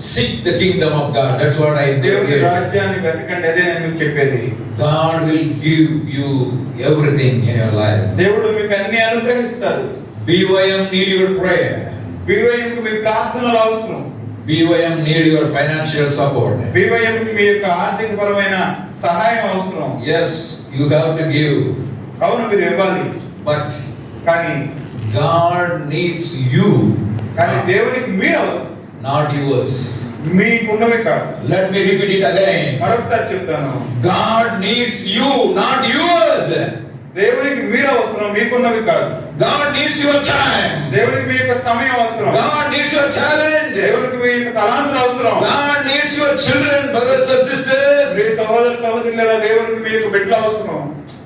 Seek the kingdom of God. That's what I దేవుని. రాజ్యాన్ని వెతకండి అదే నేను మీకు చెప్పేది God will give you everything in your life. దేవుడు మీకు అన్ని అనుగ్రహిస్తారు BYM need your prayer. బీవైఎంకి మీ ప్రార్థనలు అవసరం BYM need your financial support. బీవైఎంకి మీ యొక్క ఆర్థిక పరమైన సహాయం అవసరం Yes, you have to give. అవును మీరు ఇవ్వాలి But కానీ God needs you, కానీ దేవునికి మీరు అవసరం not yours. మీకున్నవి కాదు Let me repeat it again. మరొకసారి చెప్తాను God needs you, not yours. దేవునికి మీరు అవసరం మీకున్నవి కాదు God needs your time. దేవునికి మీ యొక్క సమయం అవసరం God needs your talent. దేవునికి మీ యొక్క తలాంతులు అవసరం God needs your children, brothers and sisters. మీ సహోదర సహోదరుల దేవునికి మీ యొక్క బిడ్డలు అవసరం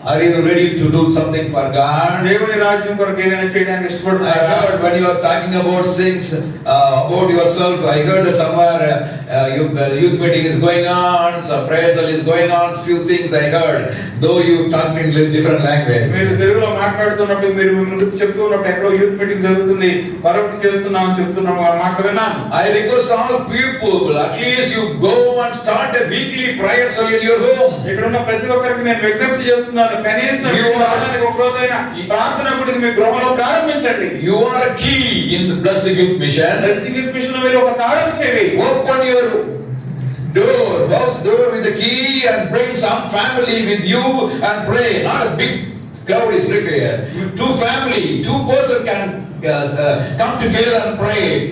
Are you ready to do something for God? దేవుని రాజ్యం కొరకు ఏదైనా చేయడానికి I ఇష్టపడుతున్నారా heard when you are talking about things uh, about yourself, I heard somewhere uh, uh, you, uh, youth meeting is going on, some prayer cell is going on, few things I heard, though you talked in different మీరు language. తెలుగులో మాట్లాడుతున్నప్పుడు మీరు ముందు చెప్తూ ఉన్నప్పుడు ఎక్కడో యూత్ మీటింగ్ జరుగుతుంది మరొకటి చేస్తున్నాం చెప్తున్నాం ఆ మాట విన్నాను I request all people, at least you go and start a weekly prayer cell in your home. ఇక్కడ ఉన్న ప్రతి ఒక్కరికి నేను విజ్ఞప్తి చేస్తున్నాను కనీసం You are- వారానికి ఒక రోజైనా ప్రార్థన గుడికి మీ గృహంలో ప్రారంభించండి You are a key in the Blessed Youth Mission. Blessing mission మీరు ఒక తాళం చేయండి Open your door, house door with the key and bring some family with you and pray. Not a big crowd is required. Two family, two person can uh, uh, come together and pray.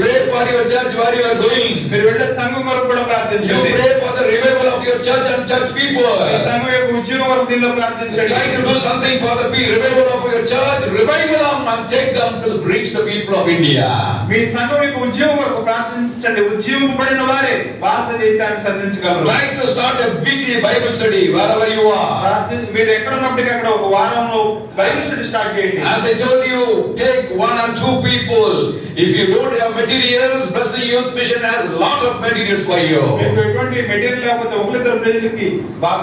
pray for your church where you are going. మీరు వెళ్ళే సంఘం కొరకు కూడా You ప్రార్థించండి pray for the revival your church and church people. Try to do something for the revival of your church. Revive them and take them to reach the people of India. మీ సంఘం యొక్క ఉద్యోగం వరకు ప్రార్థించండి ఉద్యోగం పడిన వారే భారతదేశాన్ని సంధించగలరు Try to start a weekly Bible study wherever you are. ప్రార్థి- మీరు ఎక్కడ ఉన్నప్పటికీ అక్కడ ఒక వారంలో బైబిల్ స్టడీ స్టార్ట్ చేయండి As I told you, take one or two people. If you don't have materials, Blessed Youth Mission has lot of materials for you. మీకు ఎటువంటి మెటీరియల్ లేకపోతే ఒకరిద్దరు ప్రజలకి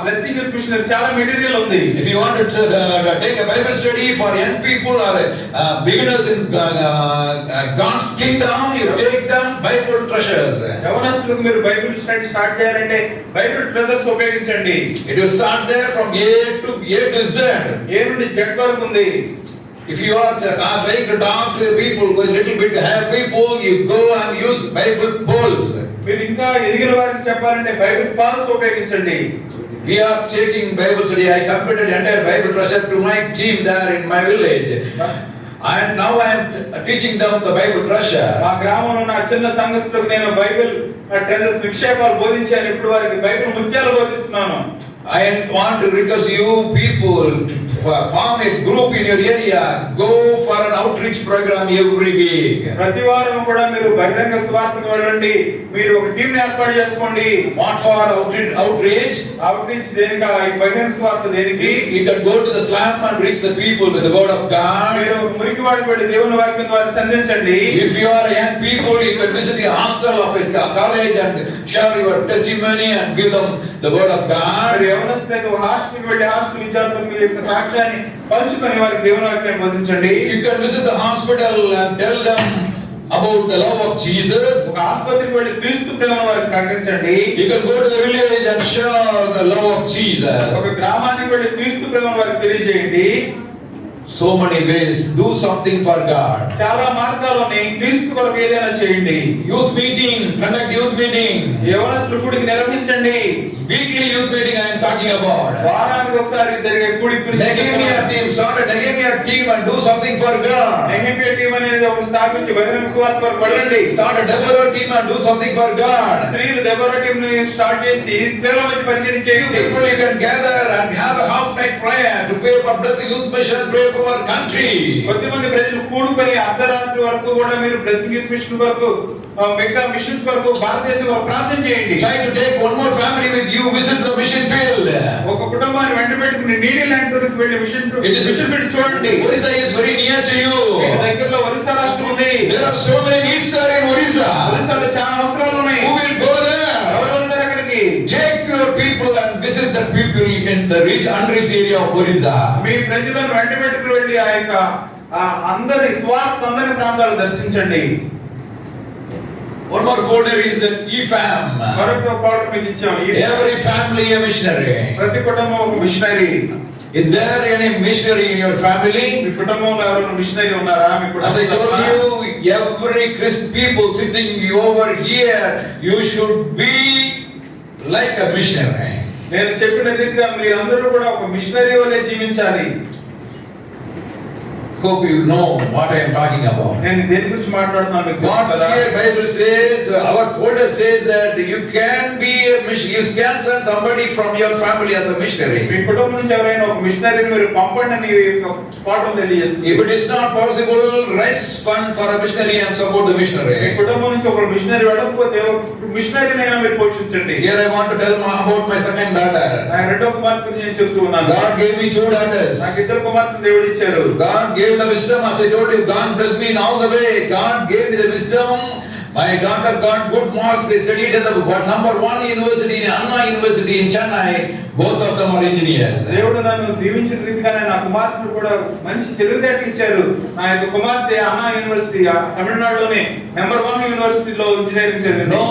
బ్లెస్సింగ్ మిషన్ చాలా మెటీరియల్ ఉంది uh, take a Bible study for young people or uh, beginners in uh, uh, God's kingdom, you take them Bible treasures. యవనస్తులకు మీరు బైబిల్ స్టడీ స్టార్ట్ చేయాలంటే బైబిల్ ట్రెజర్స్ ఉపయోగించండి It will start there from A to A to Z. A నుండి జెడ్ వరకు ఉంది If you are uh, trying to talk to the people, go a little bit have people, you go and use Bible polls. మీరు ఇంకా ఎదిగిన వారికి చెప్పాలంటే బైబిల్ పాస్ ఉపయోగించండి We are taking Bible study. I completed entire Bible treasure to my team there in my village. And now I am teaching them the Bible మా treasure. గ్రామంలో ఉన్న చిన్న సంఘస్థులకు నేను బైబిల్ ట్రెజర్స్ నిక్షేపాలు బోధించాను ఇప్పుడు వారికి బైబిల్ ముత్యాలు బోధిస్తున్నాను I want to request you people f- form a group in your area. Go for an outreach program every week. ప్రతి వారం కూడా మీరు బహిరంగ స్వార్థకు వెళ్ళండి మీరు ఒక టీం ఏర్పాటు చేసుకోండి What for outreach? outreach? Outreach దేనికి ఆ ఈ బహిరంగ స్వార్థ దేనికి you can go to the slum and reach the people with the word of God. మీరు మురికి వెళ్ళి దేవుని వాక్యం ద్వారా సంధించండి If you are young people, you can visit the hostel of a co- college and share your testimony and give them the word of God. మీరు యవనస్తులకు హాస్టల్కి వెళ్ళి హాస్టల్ విద్యార్థులు మీ యొక్క వాక్యాన్ని పంచుకొని వారికి దేవుని వాక్యాన్ని బోధించండి. You can visit the hospital and tell them about the love of Jesus ఒక ఆసుపత్రికి వెళ్ళి క్రీస్తు ప్రేమను వారు ప్రకటించండి. You can go to the village and share the love of Jesus ఒక గ్రామానికి వెళ్ళి క్రీస్తు ప్రేమను వారు తెలియజేయండి. So many ways, do something for God. చాలా మార్గాలు ఉన్నాయి క్రీస్తు కొరకు ఏదైనా చేయండి Youth meeting, conduct youth meeting. యవనస్తుల కూడికి నిర్వహించండి Weekly youth meeting I am talking about. వారానికి ఒకసారి జరిగే Nehemiah team, start a Nehemiah team and do something for God. Nehemiah team అనేది ఒక స్థాపించి బహిరంగ స్వార్థ కొరకు Start a Deborah team and do something for God. స్త్రీలు దెబ్బల టీం ని స్టార్ట్ చేసి స్త్రీల మధ్య పరిచయం చేయండి people you can gather and have a half night prayer to pray for blessing youth mission, our country. కొద్దిమంది ప్రజలు కూడుకొని అర్ధరాత్రి వరకు కూడా మీరు బ్లెస్సింగ్ మిషన్ వరకు మిగతా మిషన్స్ వరకు భారతదేశం వరకు ప్రార్థన చేయండి Try to take one more family with you, visit the mission field. ఒక కుటుంబాన్ని వెంట పెట్టుకుని నీడి ల్యాండ్ వరకు వెళ్ళి mission It is mission field చూడండి is very near to మీకు you. దగ్గరలో ఒరిస్సా రాష్ట్రం ఉంది There are so many needs there in Orissa. ఒరిస్సాలో చాలా అవసరాలు ఉన్నాయి Who will go there? ఎవరు వెళ్తారు అక్కడికి Take your people visit the people in the rich, unreached area of Orissa. మీ ప్రజలను వెంట పెట్టుకుని వెళ్ళి ఆ యొక్క అందరి స్వార్థ అందరి ప్రాంతాలు దర్శించండి One more folder is the EFAM. మరొక పాట మీకు ఇచ్చాం Every family a missionary. ప్రతి కుటుంబం ఒక missionary Is there any missionary in your family? మీ కుటుంబంలో ఎవరైనా మిషనరీ ఉన్నారా మీ As I told కుటుంబంలో you, every Christ people sitting over here, you should be like a missionary. నేను చెప్పిన రీతిగా మీరందరూ కూడా ఒక మిషనరీ వల్లే జీవించాలి. Hope you know what I am talking about. నేను దేని గురించి మాట్లాడుతున్నాను What here Bible says, our folder says that you can be a mission, you can send somebody from your family as a me missionary. కుటుంబం నుంచి ఎవరైనా ఒక మిషనరీని మీరు పంపండి అని పాఠం తెలియజేస్తుంది If it is not possible, raise fund for a missionary and support the me missionary. కుటుంబం నుంచి ఒక మిషనరీ వెళ్ళకపోతే ఒక మిషనరీనైనా మీరు పోషించండి Here I want to tell ma- about my second daughter. నా రెండో కుమార్తె నేను చెప్తూ ఉన్నాను God gave me two daughters. నాకు ఇద్దరు కుమార్తె దేవుడు ఇచ్చారు God gave the wisdom, as I told you, oh, God blessed me in all the way. God gave me the wisdom. My daughter got good marks. They studied at the number one university in Anna University in Chennai. both of them are engineers. దేవుడు నన్ను దీవించిన రీతిగానే నా కుమార్తెను కూడా మంచి తెలివితేటలు ఇచ్చారు. నా యొక్క కుమార్తె అన్నా యూనివర్సిటీ తమిళనాడులోనే నెంబర్ వన్ యూనివర్సిటీలో ఇంజనీరింగ్ చదివింది no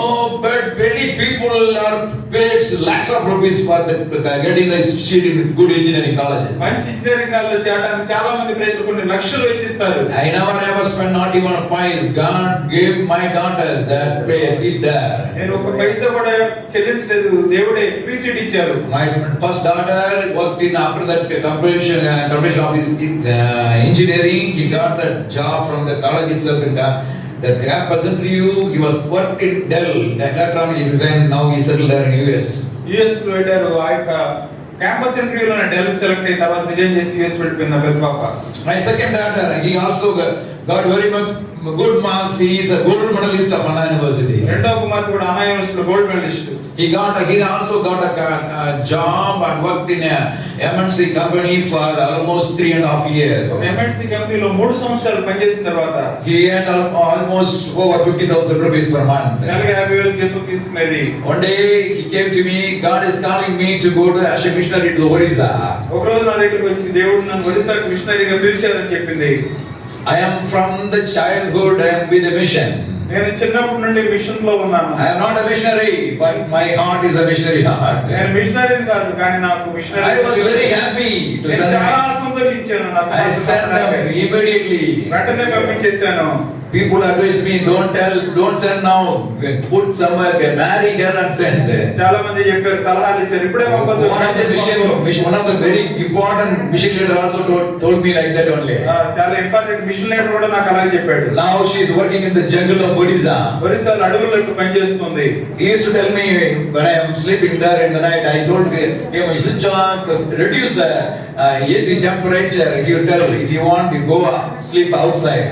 but many people are pays lakhs of rupees for the getting the institute in good engineering college మంచి ఇంజనీరింగ్ కాలేజ్ చేరడానికి చాలా మంది ప్రజలు కొన్ని లక్షలు వెచ్చిస్తారు. I never ever spend not even paise God give my God has that it sit there నేను ఒక పైసా కూడా చెల్లించలేదు. దేవుడే ఫ్రీ సీట్ ఇచ్చారు. My My first daughter worked in after that corporation uh, corporation office in uh, engineering. He got that job from the college itself in the the campus interview. He was worked in Dell, the electronic design. Now he settled there in US. US లో వెళ్ళారు ఆ యొక్క క్యాంపస్ ఇంటర్వ్యూలో డెల్ సెలెక్ట్ అయిన తర్వాత రిజైన్ చేసి యుఎస్ వెళ్ళిపోయింది నా పెద్ద పాప My second daughter, he also got, got very much good marks. He is a gold medalist of Anna University. రెండో కుమార్తె కూడా అన్నా యూనివర్సిటీలో gold medalist He got a, he also got a, a job and worked in a MNC company for almost three and a half years. ఒక ఎంఎన్సీ కంపెనీలో మూడు సంవత్సరాలు పనిచేసిన తర్వాత He earned al- almost over 50,000 rupees per month. నెలకు యాభై వేలు జీతం తీసుకునేది One day he came to me, God is calling me to go to as a missionary to Orissa. ఒక రోజు నా దగ్గరికి వచ్చి దేవుడు నన్ను ఒరిస్సాకు మిషనరీగా పిలిచారని చెప్పింది I am from the childhood I with a mission నేను చిన్నప్పటి నుండి మిషన్లో ఉన్నాను. I am not a missionary but my heart is a missionary heart నేను మిషనరీ కాదు కానీ నాకు missionary I was very happy to send చాలా సంతోషించాను నాకు ఐ సెండ్ ఇమిడియట్లీ వెంటనే పంపించేశాను. People advise me, don't tell, don't send now. Put somewhere, marry her and send. చాలా మంది చెప్పారు సలహాలు ఇచ్చారు ఇప్పుడే పంపొద్దు. One of the mission, one of the very important mission leader also told, told me like that only. ఆ, చాలా ఇంపార్టెంట్ మిషన్ లీడర్ కూడా నాకు అలాగే చెప్పాడు Now she is working in the jungle of Odisha. ఒరిస్సాలో అడవుల్లో ఇప్పుడు పనిచేస్తుంది He used to tell me when I am sleeping there in the night, I told him, you on, reduce the uh, AC temperature. He will tell, if you want, you go sleep outside.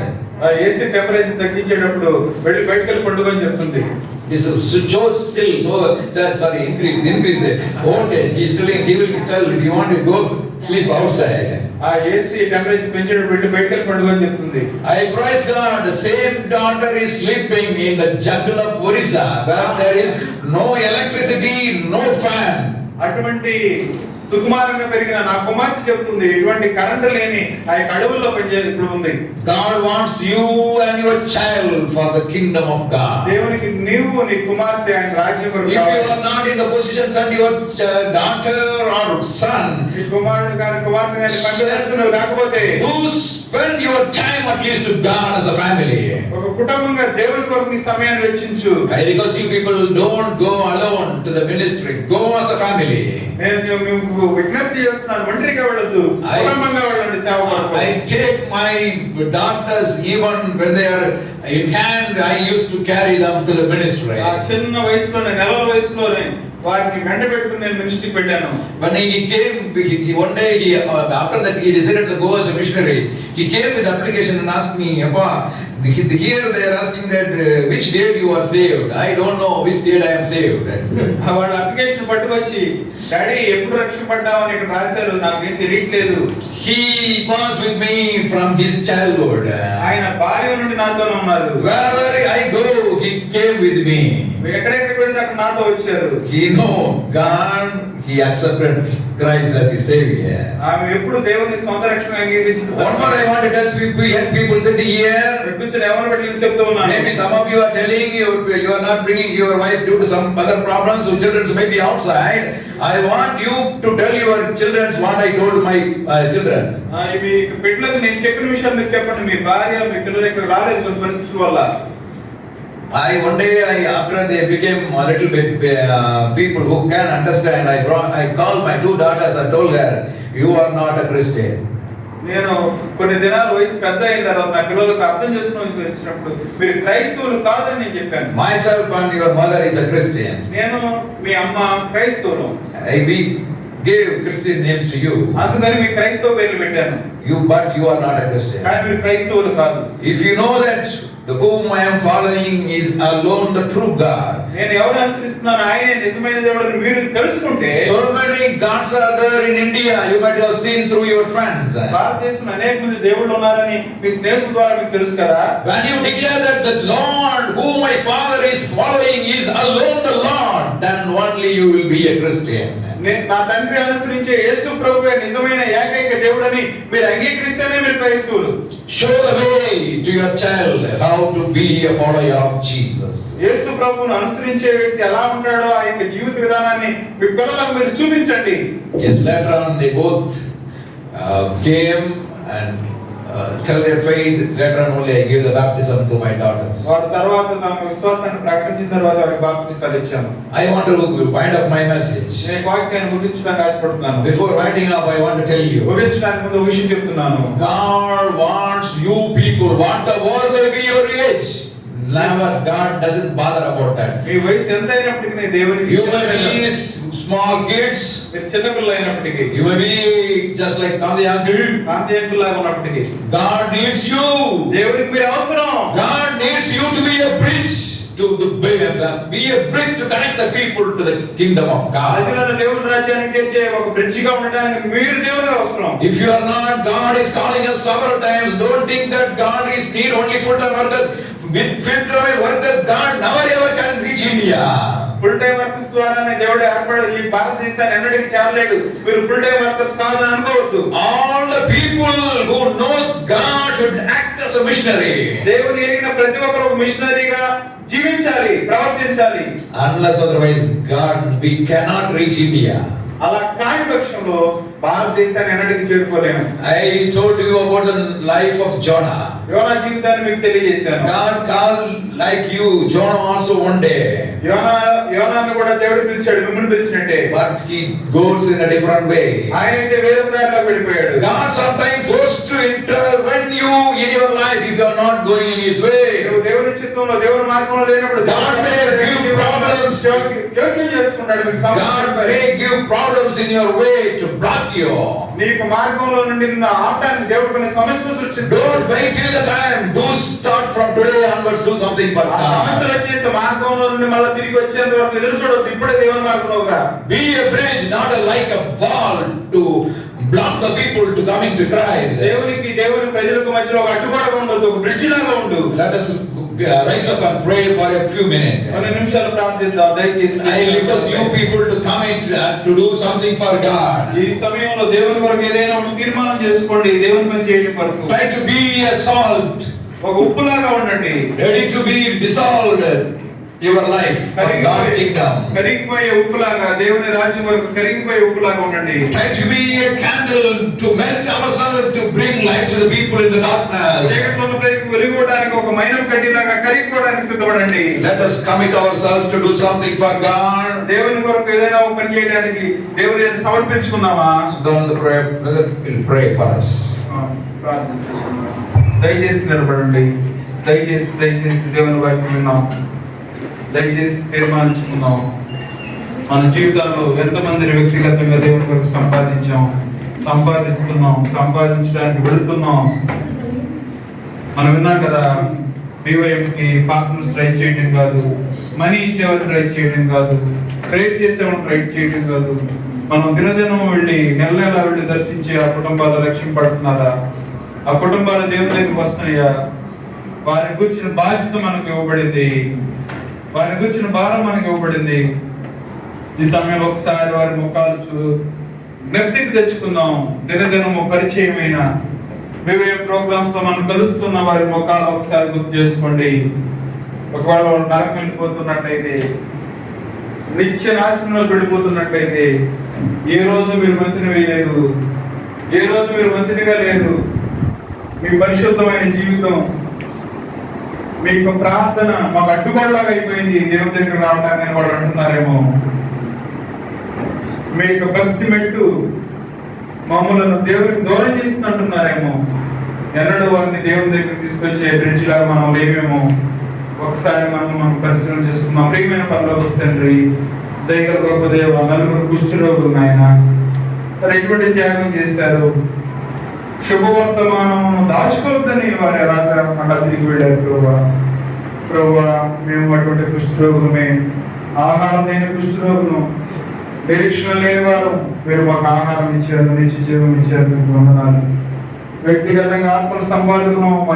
AC temperature తగ్గించేటప్పుడు వెళ్ళి బయటకు వెళ్ళి పండుగ అని చెప్తుంది He on still, so, sir, sorry, increase, increase the voltage. He's telling, he will tell, if you want to go sleep outside. ఆ ఏసీ టెంపరేచర్ పెంచేటప్పుడు వెళ్ళి బయటకు వెళ్ళి పండుగ అని చెప్తుంది I praise God, the same daughter is sleeping in the jungle of Orissa, where there is no electricity, no fan. అటువంటి సుకుమారంగా పెరిగిన నా కుమార్తె చెప్తుంది ఎటువంటి కరెంటు లేని ఆ యొక్క అడవుల్లో పనిచే ఇప్పుడు ఉంది God wants you and your child for the kingdom of God. దేవునికి నీవు నీ కుమార్తె ఆయన రాజ్యం కొరకు If you కావాలి. are not in the position and your ch- daughter or son, నీ కుమారుడు గారి కుమార్తె గారి పనిచేస్తున్నావు కాకపోతే do spend your time at least to God as a family. ఒక కుటుంబంగా దేవుని కొరకు నీ సమయాన్ని వెచ్చించు I request you people don't go alone to the ministry. Go as a family. నేను మీకు విజ్ఞప్తి చేస్తున్నాను ఒంటరిగా వెళ్ళొద్దు I- కుటుంబంగా వెళ్ళండి సేవ కొరకు. I take my daughters even when they are in hand. I used to carry them to the ministry. ఆ చిన్న వయసులోనే నెలల వయసులోనే వారిని వెంట పెట్టుకుని నేను మినిస్ట్రీకి వెళ్ళాను When he came, he, he- one day he uh, after that he decided to go as a missionary. He came with the application and asked me, "Appa, the- here they are asking that uh, which date you are saved. I don't know which date I am saved." వాళ్ళ అప్లికేషన్ పట్టుకొచ్చి డాడీ ఎప్పుడు రక్షింపడ్డావు అని ఇక్కడ రాశారు నాకేం తెలియట్లేదు he was with me from his childhood. ఆయన బాల్యం నుండి నాతోనే ఉన్నారు Wherever I go, he came with me. ఎక్కడెక్కడికి వెళ్తే అక్కడ నాతో వచ్చారు He know God. He accepted Christ as his savior. ఆమె ఎప్పుడు దేవుని సొంత రక్షణ అంగీకరించింది One more I want to tell people, young people sitting here. చెప్తూ ఉన్నాను Maybe some of you are telling you you are not bringing your wife due to some other problems, so children may be outside. I want you to tell your children what I told my uh, children. ఆ, ఇవి పెట్టలేదు నేను చెప్పిన విషయాలు మీకు చెప్పండి మీ భార్య మీ పిల్లలు ఇక్కడ రాలేదు కొన్ని పరిస్థితుల వల్ల I one day I after they became a little bit uh, people who can understand. I brought I called my two daughters. I told her, "You are not a Christian." నేను కొన్ని దినాలు వయసు పెద్ద అయిన తర్వాత నా పిల్లలకు అర్థం చేసుకోవాల్సి వచ్చినప్పుడు మీరు క్రైస్తవులు కాదని నేను చెప్పాను Myself and your mother is a Christian. నేను మీ అమ్మ క్రైస్తవులు I, we gave Christian names to you. అందుకని మీ క్రైస్తవ పేర్లు పెట్టాను You, but you are not a Christian. కానీ మీరు క్రైస్తవులు కాదు If you know that the whom I am following is alone the true God, నేను ఎవరు అనుసరిస్తున్నాను ఆయనే నిజమైన దేవుడు అని మీరు తెలుసుకుంటే so many gods are there in India. You might have seen through your friends. భారతదేశంలో అనేక మంది దేవుళ్ళు ఉన్నారని మీ స్నేహితుల ద్వారా మీకు తెలుసు కదా When you declare that the Lord, whom my father is following, is alone the Lord, then only you will be a Christian. నేను నా తండ్రి అనుసరించే యేసు ప్రభువే నిజమైన ఏకైక దేవుడని మీరు అంగీకరిస్తేనే మీరు క్రైస్తవులు Show the way to your child how to be a follower of Jesus. యేసు ప్రభువును అనుసరించే వ్యక్తి ఎలా ఉంటాడో ఆ యొక్క జీవిత విధానాన్ని మీ పిల్లలకు మీరు చూపించండి Yes, later on they both uh, came and uh, tell their faith. Later on only I gave the baptism to my daughters. వారి తర్వాత తమ విశ్వాసాన్ని ప్రకటించిన తర్వాత వారికి బాప్తిస్తాలు ఇచ్చాను I want to wind up my message. నేను వాక్యాన్ని ముగించడానికి ఆశపడుతున్నాను Before winding up, I want to tell you. ముగించడానికి ముందు విషయం చెప్తున్నాను God wants you people, whatever may be your age. Never, God doesn't bother about that. మీ వయసు ఎంత అయినప్పటికీ దేవునికి You may be ఇష్టమైన- s- small kids, మీరు చిన్నపిల్లలు అయినప్పటికీ you may be just like Gandhi uncle. కాంతియంకులాగా ఉన్నప్పటికీ God needs you. దేవునికి మీరు అవసరం God needs you to be a bridge to the be a bridge to connect the people to the kingdom of God. ప్రజలను దేవుని రాజ్యానికి చేర్చే ఒక బ్రిడ్జ్గా ఉండడానికి మీరు దేవుని అవసరం If you are not, God is calling us several times. Don't think that God is need only full-time workers. With full-time workers, God never ever can reach India. Full time workers ద్వారానే దేవుడు ఏర్పడ ఈ భారతదేశాన్ని ఎన్నటికీ చేరలేడు మీరు ఫుల్ టైం వర్కర్స్ కాదని అనుకోవద్దు All the people who knows God should act as a missionary. దేవుని ఎరిగిన ప్రతి ఒక్కరు ఒక మిషనరీగా జీవించాలి ప్రవర్తించాలి Unless otherwise, God, we cannot reach India. అలా కాని పక్షంలో భారతదేశాన్ని ఎన్నటికి చేరుకోలేము I told you about the life of Jonah. యోనా జీవితాన్ని మీకు తెలియజేశాను God called like you, Jonah also one day. యోనా యోనాన్ని కూడా దేవుడు పిలిచాడు మిమ్మల్ని పిలిచినట్టే But he goes in a different way. ఆయన అయితే వేరే దారిలో వెళ్ళిపోయాడు God sometimes forced to intervene you in your life if you are not going in His way. నువ్వు చిత్తంలో దేవుని మార్గంలో లేనప్పుడు. జోక్యం చేసుకుంటాడు మీకు. నీకు మార్గంలో నుండి నిన్ను ఆపడానికి దేవుడు కొన్ని సమస్యలు సృష్టించాడు ఆ సమస్యలు. వచ్చేస్తే మార్గంలో మళ్ళీ తిరిగి వచ్చేంత వరకు ఎదురు చూడొద్దు ఇప్పుడే దేవుని మార్గంలోగా to block the people to coming to Christ. దేవునికి దేవుని ప్రజలకు మధ్యలో ఒక అడ్డుగోడగా ఉండొద్దు ఒక బ్రిడ్జ్ లాగా ఉండు Let us uh, rise up and pray for a few minutes. కొన్ని నిమిషాలు ప్రార్థిద్దాం దయచేసి I request you people to come in uh, to do something for God. ఈ సమయంలో దేవుని కొరకు ఏదైనా ఒక తీర్మానం చేసుకోండి దేవుని పని చేయడం కొరకు Try to be a salt, ఒక ఉప్పులాగా ఉండండి ready to be dissolved your life for God's kingdom. కరిగిపోయే ఉప్పులాగా దేవుని రాజ్యం వరకు కరిగిపోయే ఉప్పులాగా ఉండండి Try to be a candle to melt ourselves to bring light to the people in the darkness. చీకట్లో ఉన్న ప్రజలకు వెలుగుకోవడానికి ఒక మైనం కడ్డీలాగా కరిగిపోవడానికి సిద్ధపడండి Let us commit ourselves to do something for God. దేవుని కొరకు ఏదైనా ఒక పని చేయడానికి దేవుని సమర్పించుకుందామా So then the prayer brother will pray for us. దయచేసి నిలబడండి దయచేసి దయచేసి దేవుని వైపు విన్నాం దయచేసి తీర్మానించుకున్నాం మన జీవితాల్లో ఎంతమందిని వ్యక్తిగతంగా దేవుని కొరకు సంపాదించాం? సంపాదిస్తున్నాం సంపాదించడానికి వెళుతున్నాం. మనం విన్నాం కదా బీవైఎంకి పార్ట్నర్స్ రైట్ చేయడం కాదు మనీ ఇచ్చేవాళ్ళు రైట్ చేయడం కాదు ప్రేర్ చేసేవాళ్ళు రైట్ చేయడం కాదు. మనం దినదినం వెళ్ళి నెల నెల వెళ్ళి దర్శించి ఆ కుటుంబాలు రక్షింపడుతున్నారా ఆ కుటుంబాలు దేవుని దగ్గరికి వస్తున్నాయా? వారి గురించిన బాధ్యత మనకు ఇవ్వబడింది. వారిని గురించిన భారం మనకి ఇవ్వబడింది. ఈ సమయంలో ఒకసారి వారి ముఖాలు చూ జ్ఞప్తికి తెచ్చుకుందాం. దినదినము పరిచయమైన వివేక ప్రోగ్రామ్స్లో మనం కలుస్తున్న వారి ముఖాలు ఒకసారి గుర్తు చేసుకోండి. ఒకవేళ వాళ్ళు నరకం వెళ్ళిపోతున్నట్లయితే నిత్య నాశనంలో వెళ్ళిపోతున్నట్లయితే ఏ రోజు మీరు మంత్రిని వేయలేదు ఏ రోజు మీరు మంత్రిగా లేదు మీ పరిశుద్ధమైన జీవితం మీ ప్రార్థన మాకు అడ్డుగోడలాగా అయిపోయింది. దేవుని దగ్గర రావడానికి వాళ్ళు అంటున్నారేమో. మీ యొక్క భక్తి మెట్టు మమ్మలను దేవుని దూరం చేస్తుంది అంటున్నారేమో. ఎన్నడూ వారిని దేవుని దగ్గర తీసుకొచ్చే బ్రిడ్జ్ లాగా మనం లేమేమో ఒకసారి మనం మనం పరిశీలన చేసుకుందాం. ప్రియమైన పనిలో తండ్రి దయగల గొప్ప దేవ నలుగురు కుష్ఠరోగులు నాయన. ఎటువంటి త్యాగం చేశారు? శుభవర్తమానం దాచుకోవద్దని వారు ఎలాగా మళ్ళా తిరిగి వెళ్ళారు ప్రభా. ప్రభా మేము అటువంటి కుష్ఠరోగులమే. ఆహారం లేని కుష్ఠరోగులు. నిరీక్షణ లేని వారు. మీరు మాకు ఆహారం ఇచ్చారు నిత్య జీవం ఇచ్చారు మీకు వందనాలు. వ్యక్తిగతంగా ఆత్మ సంపాదకను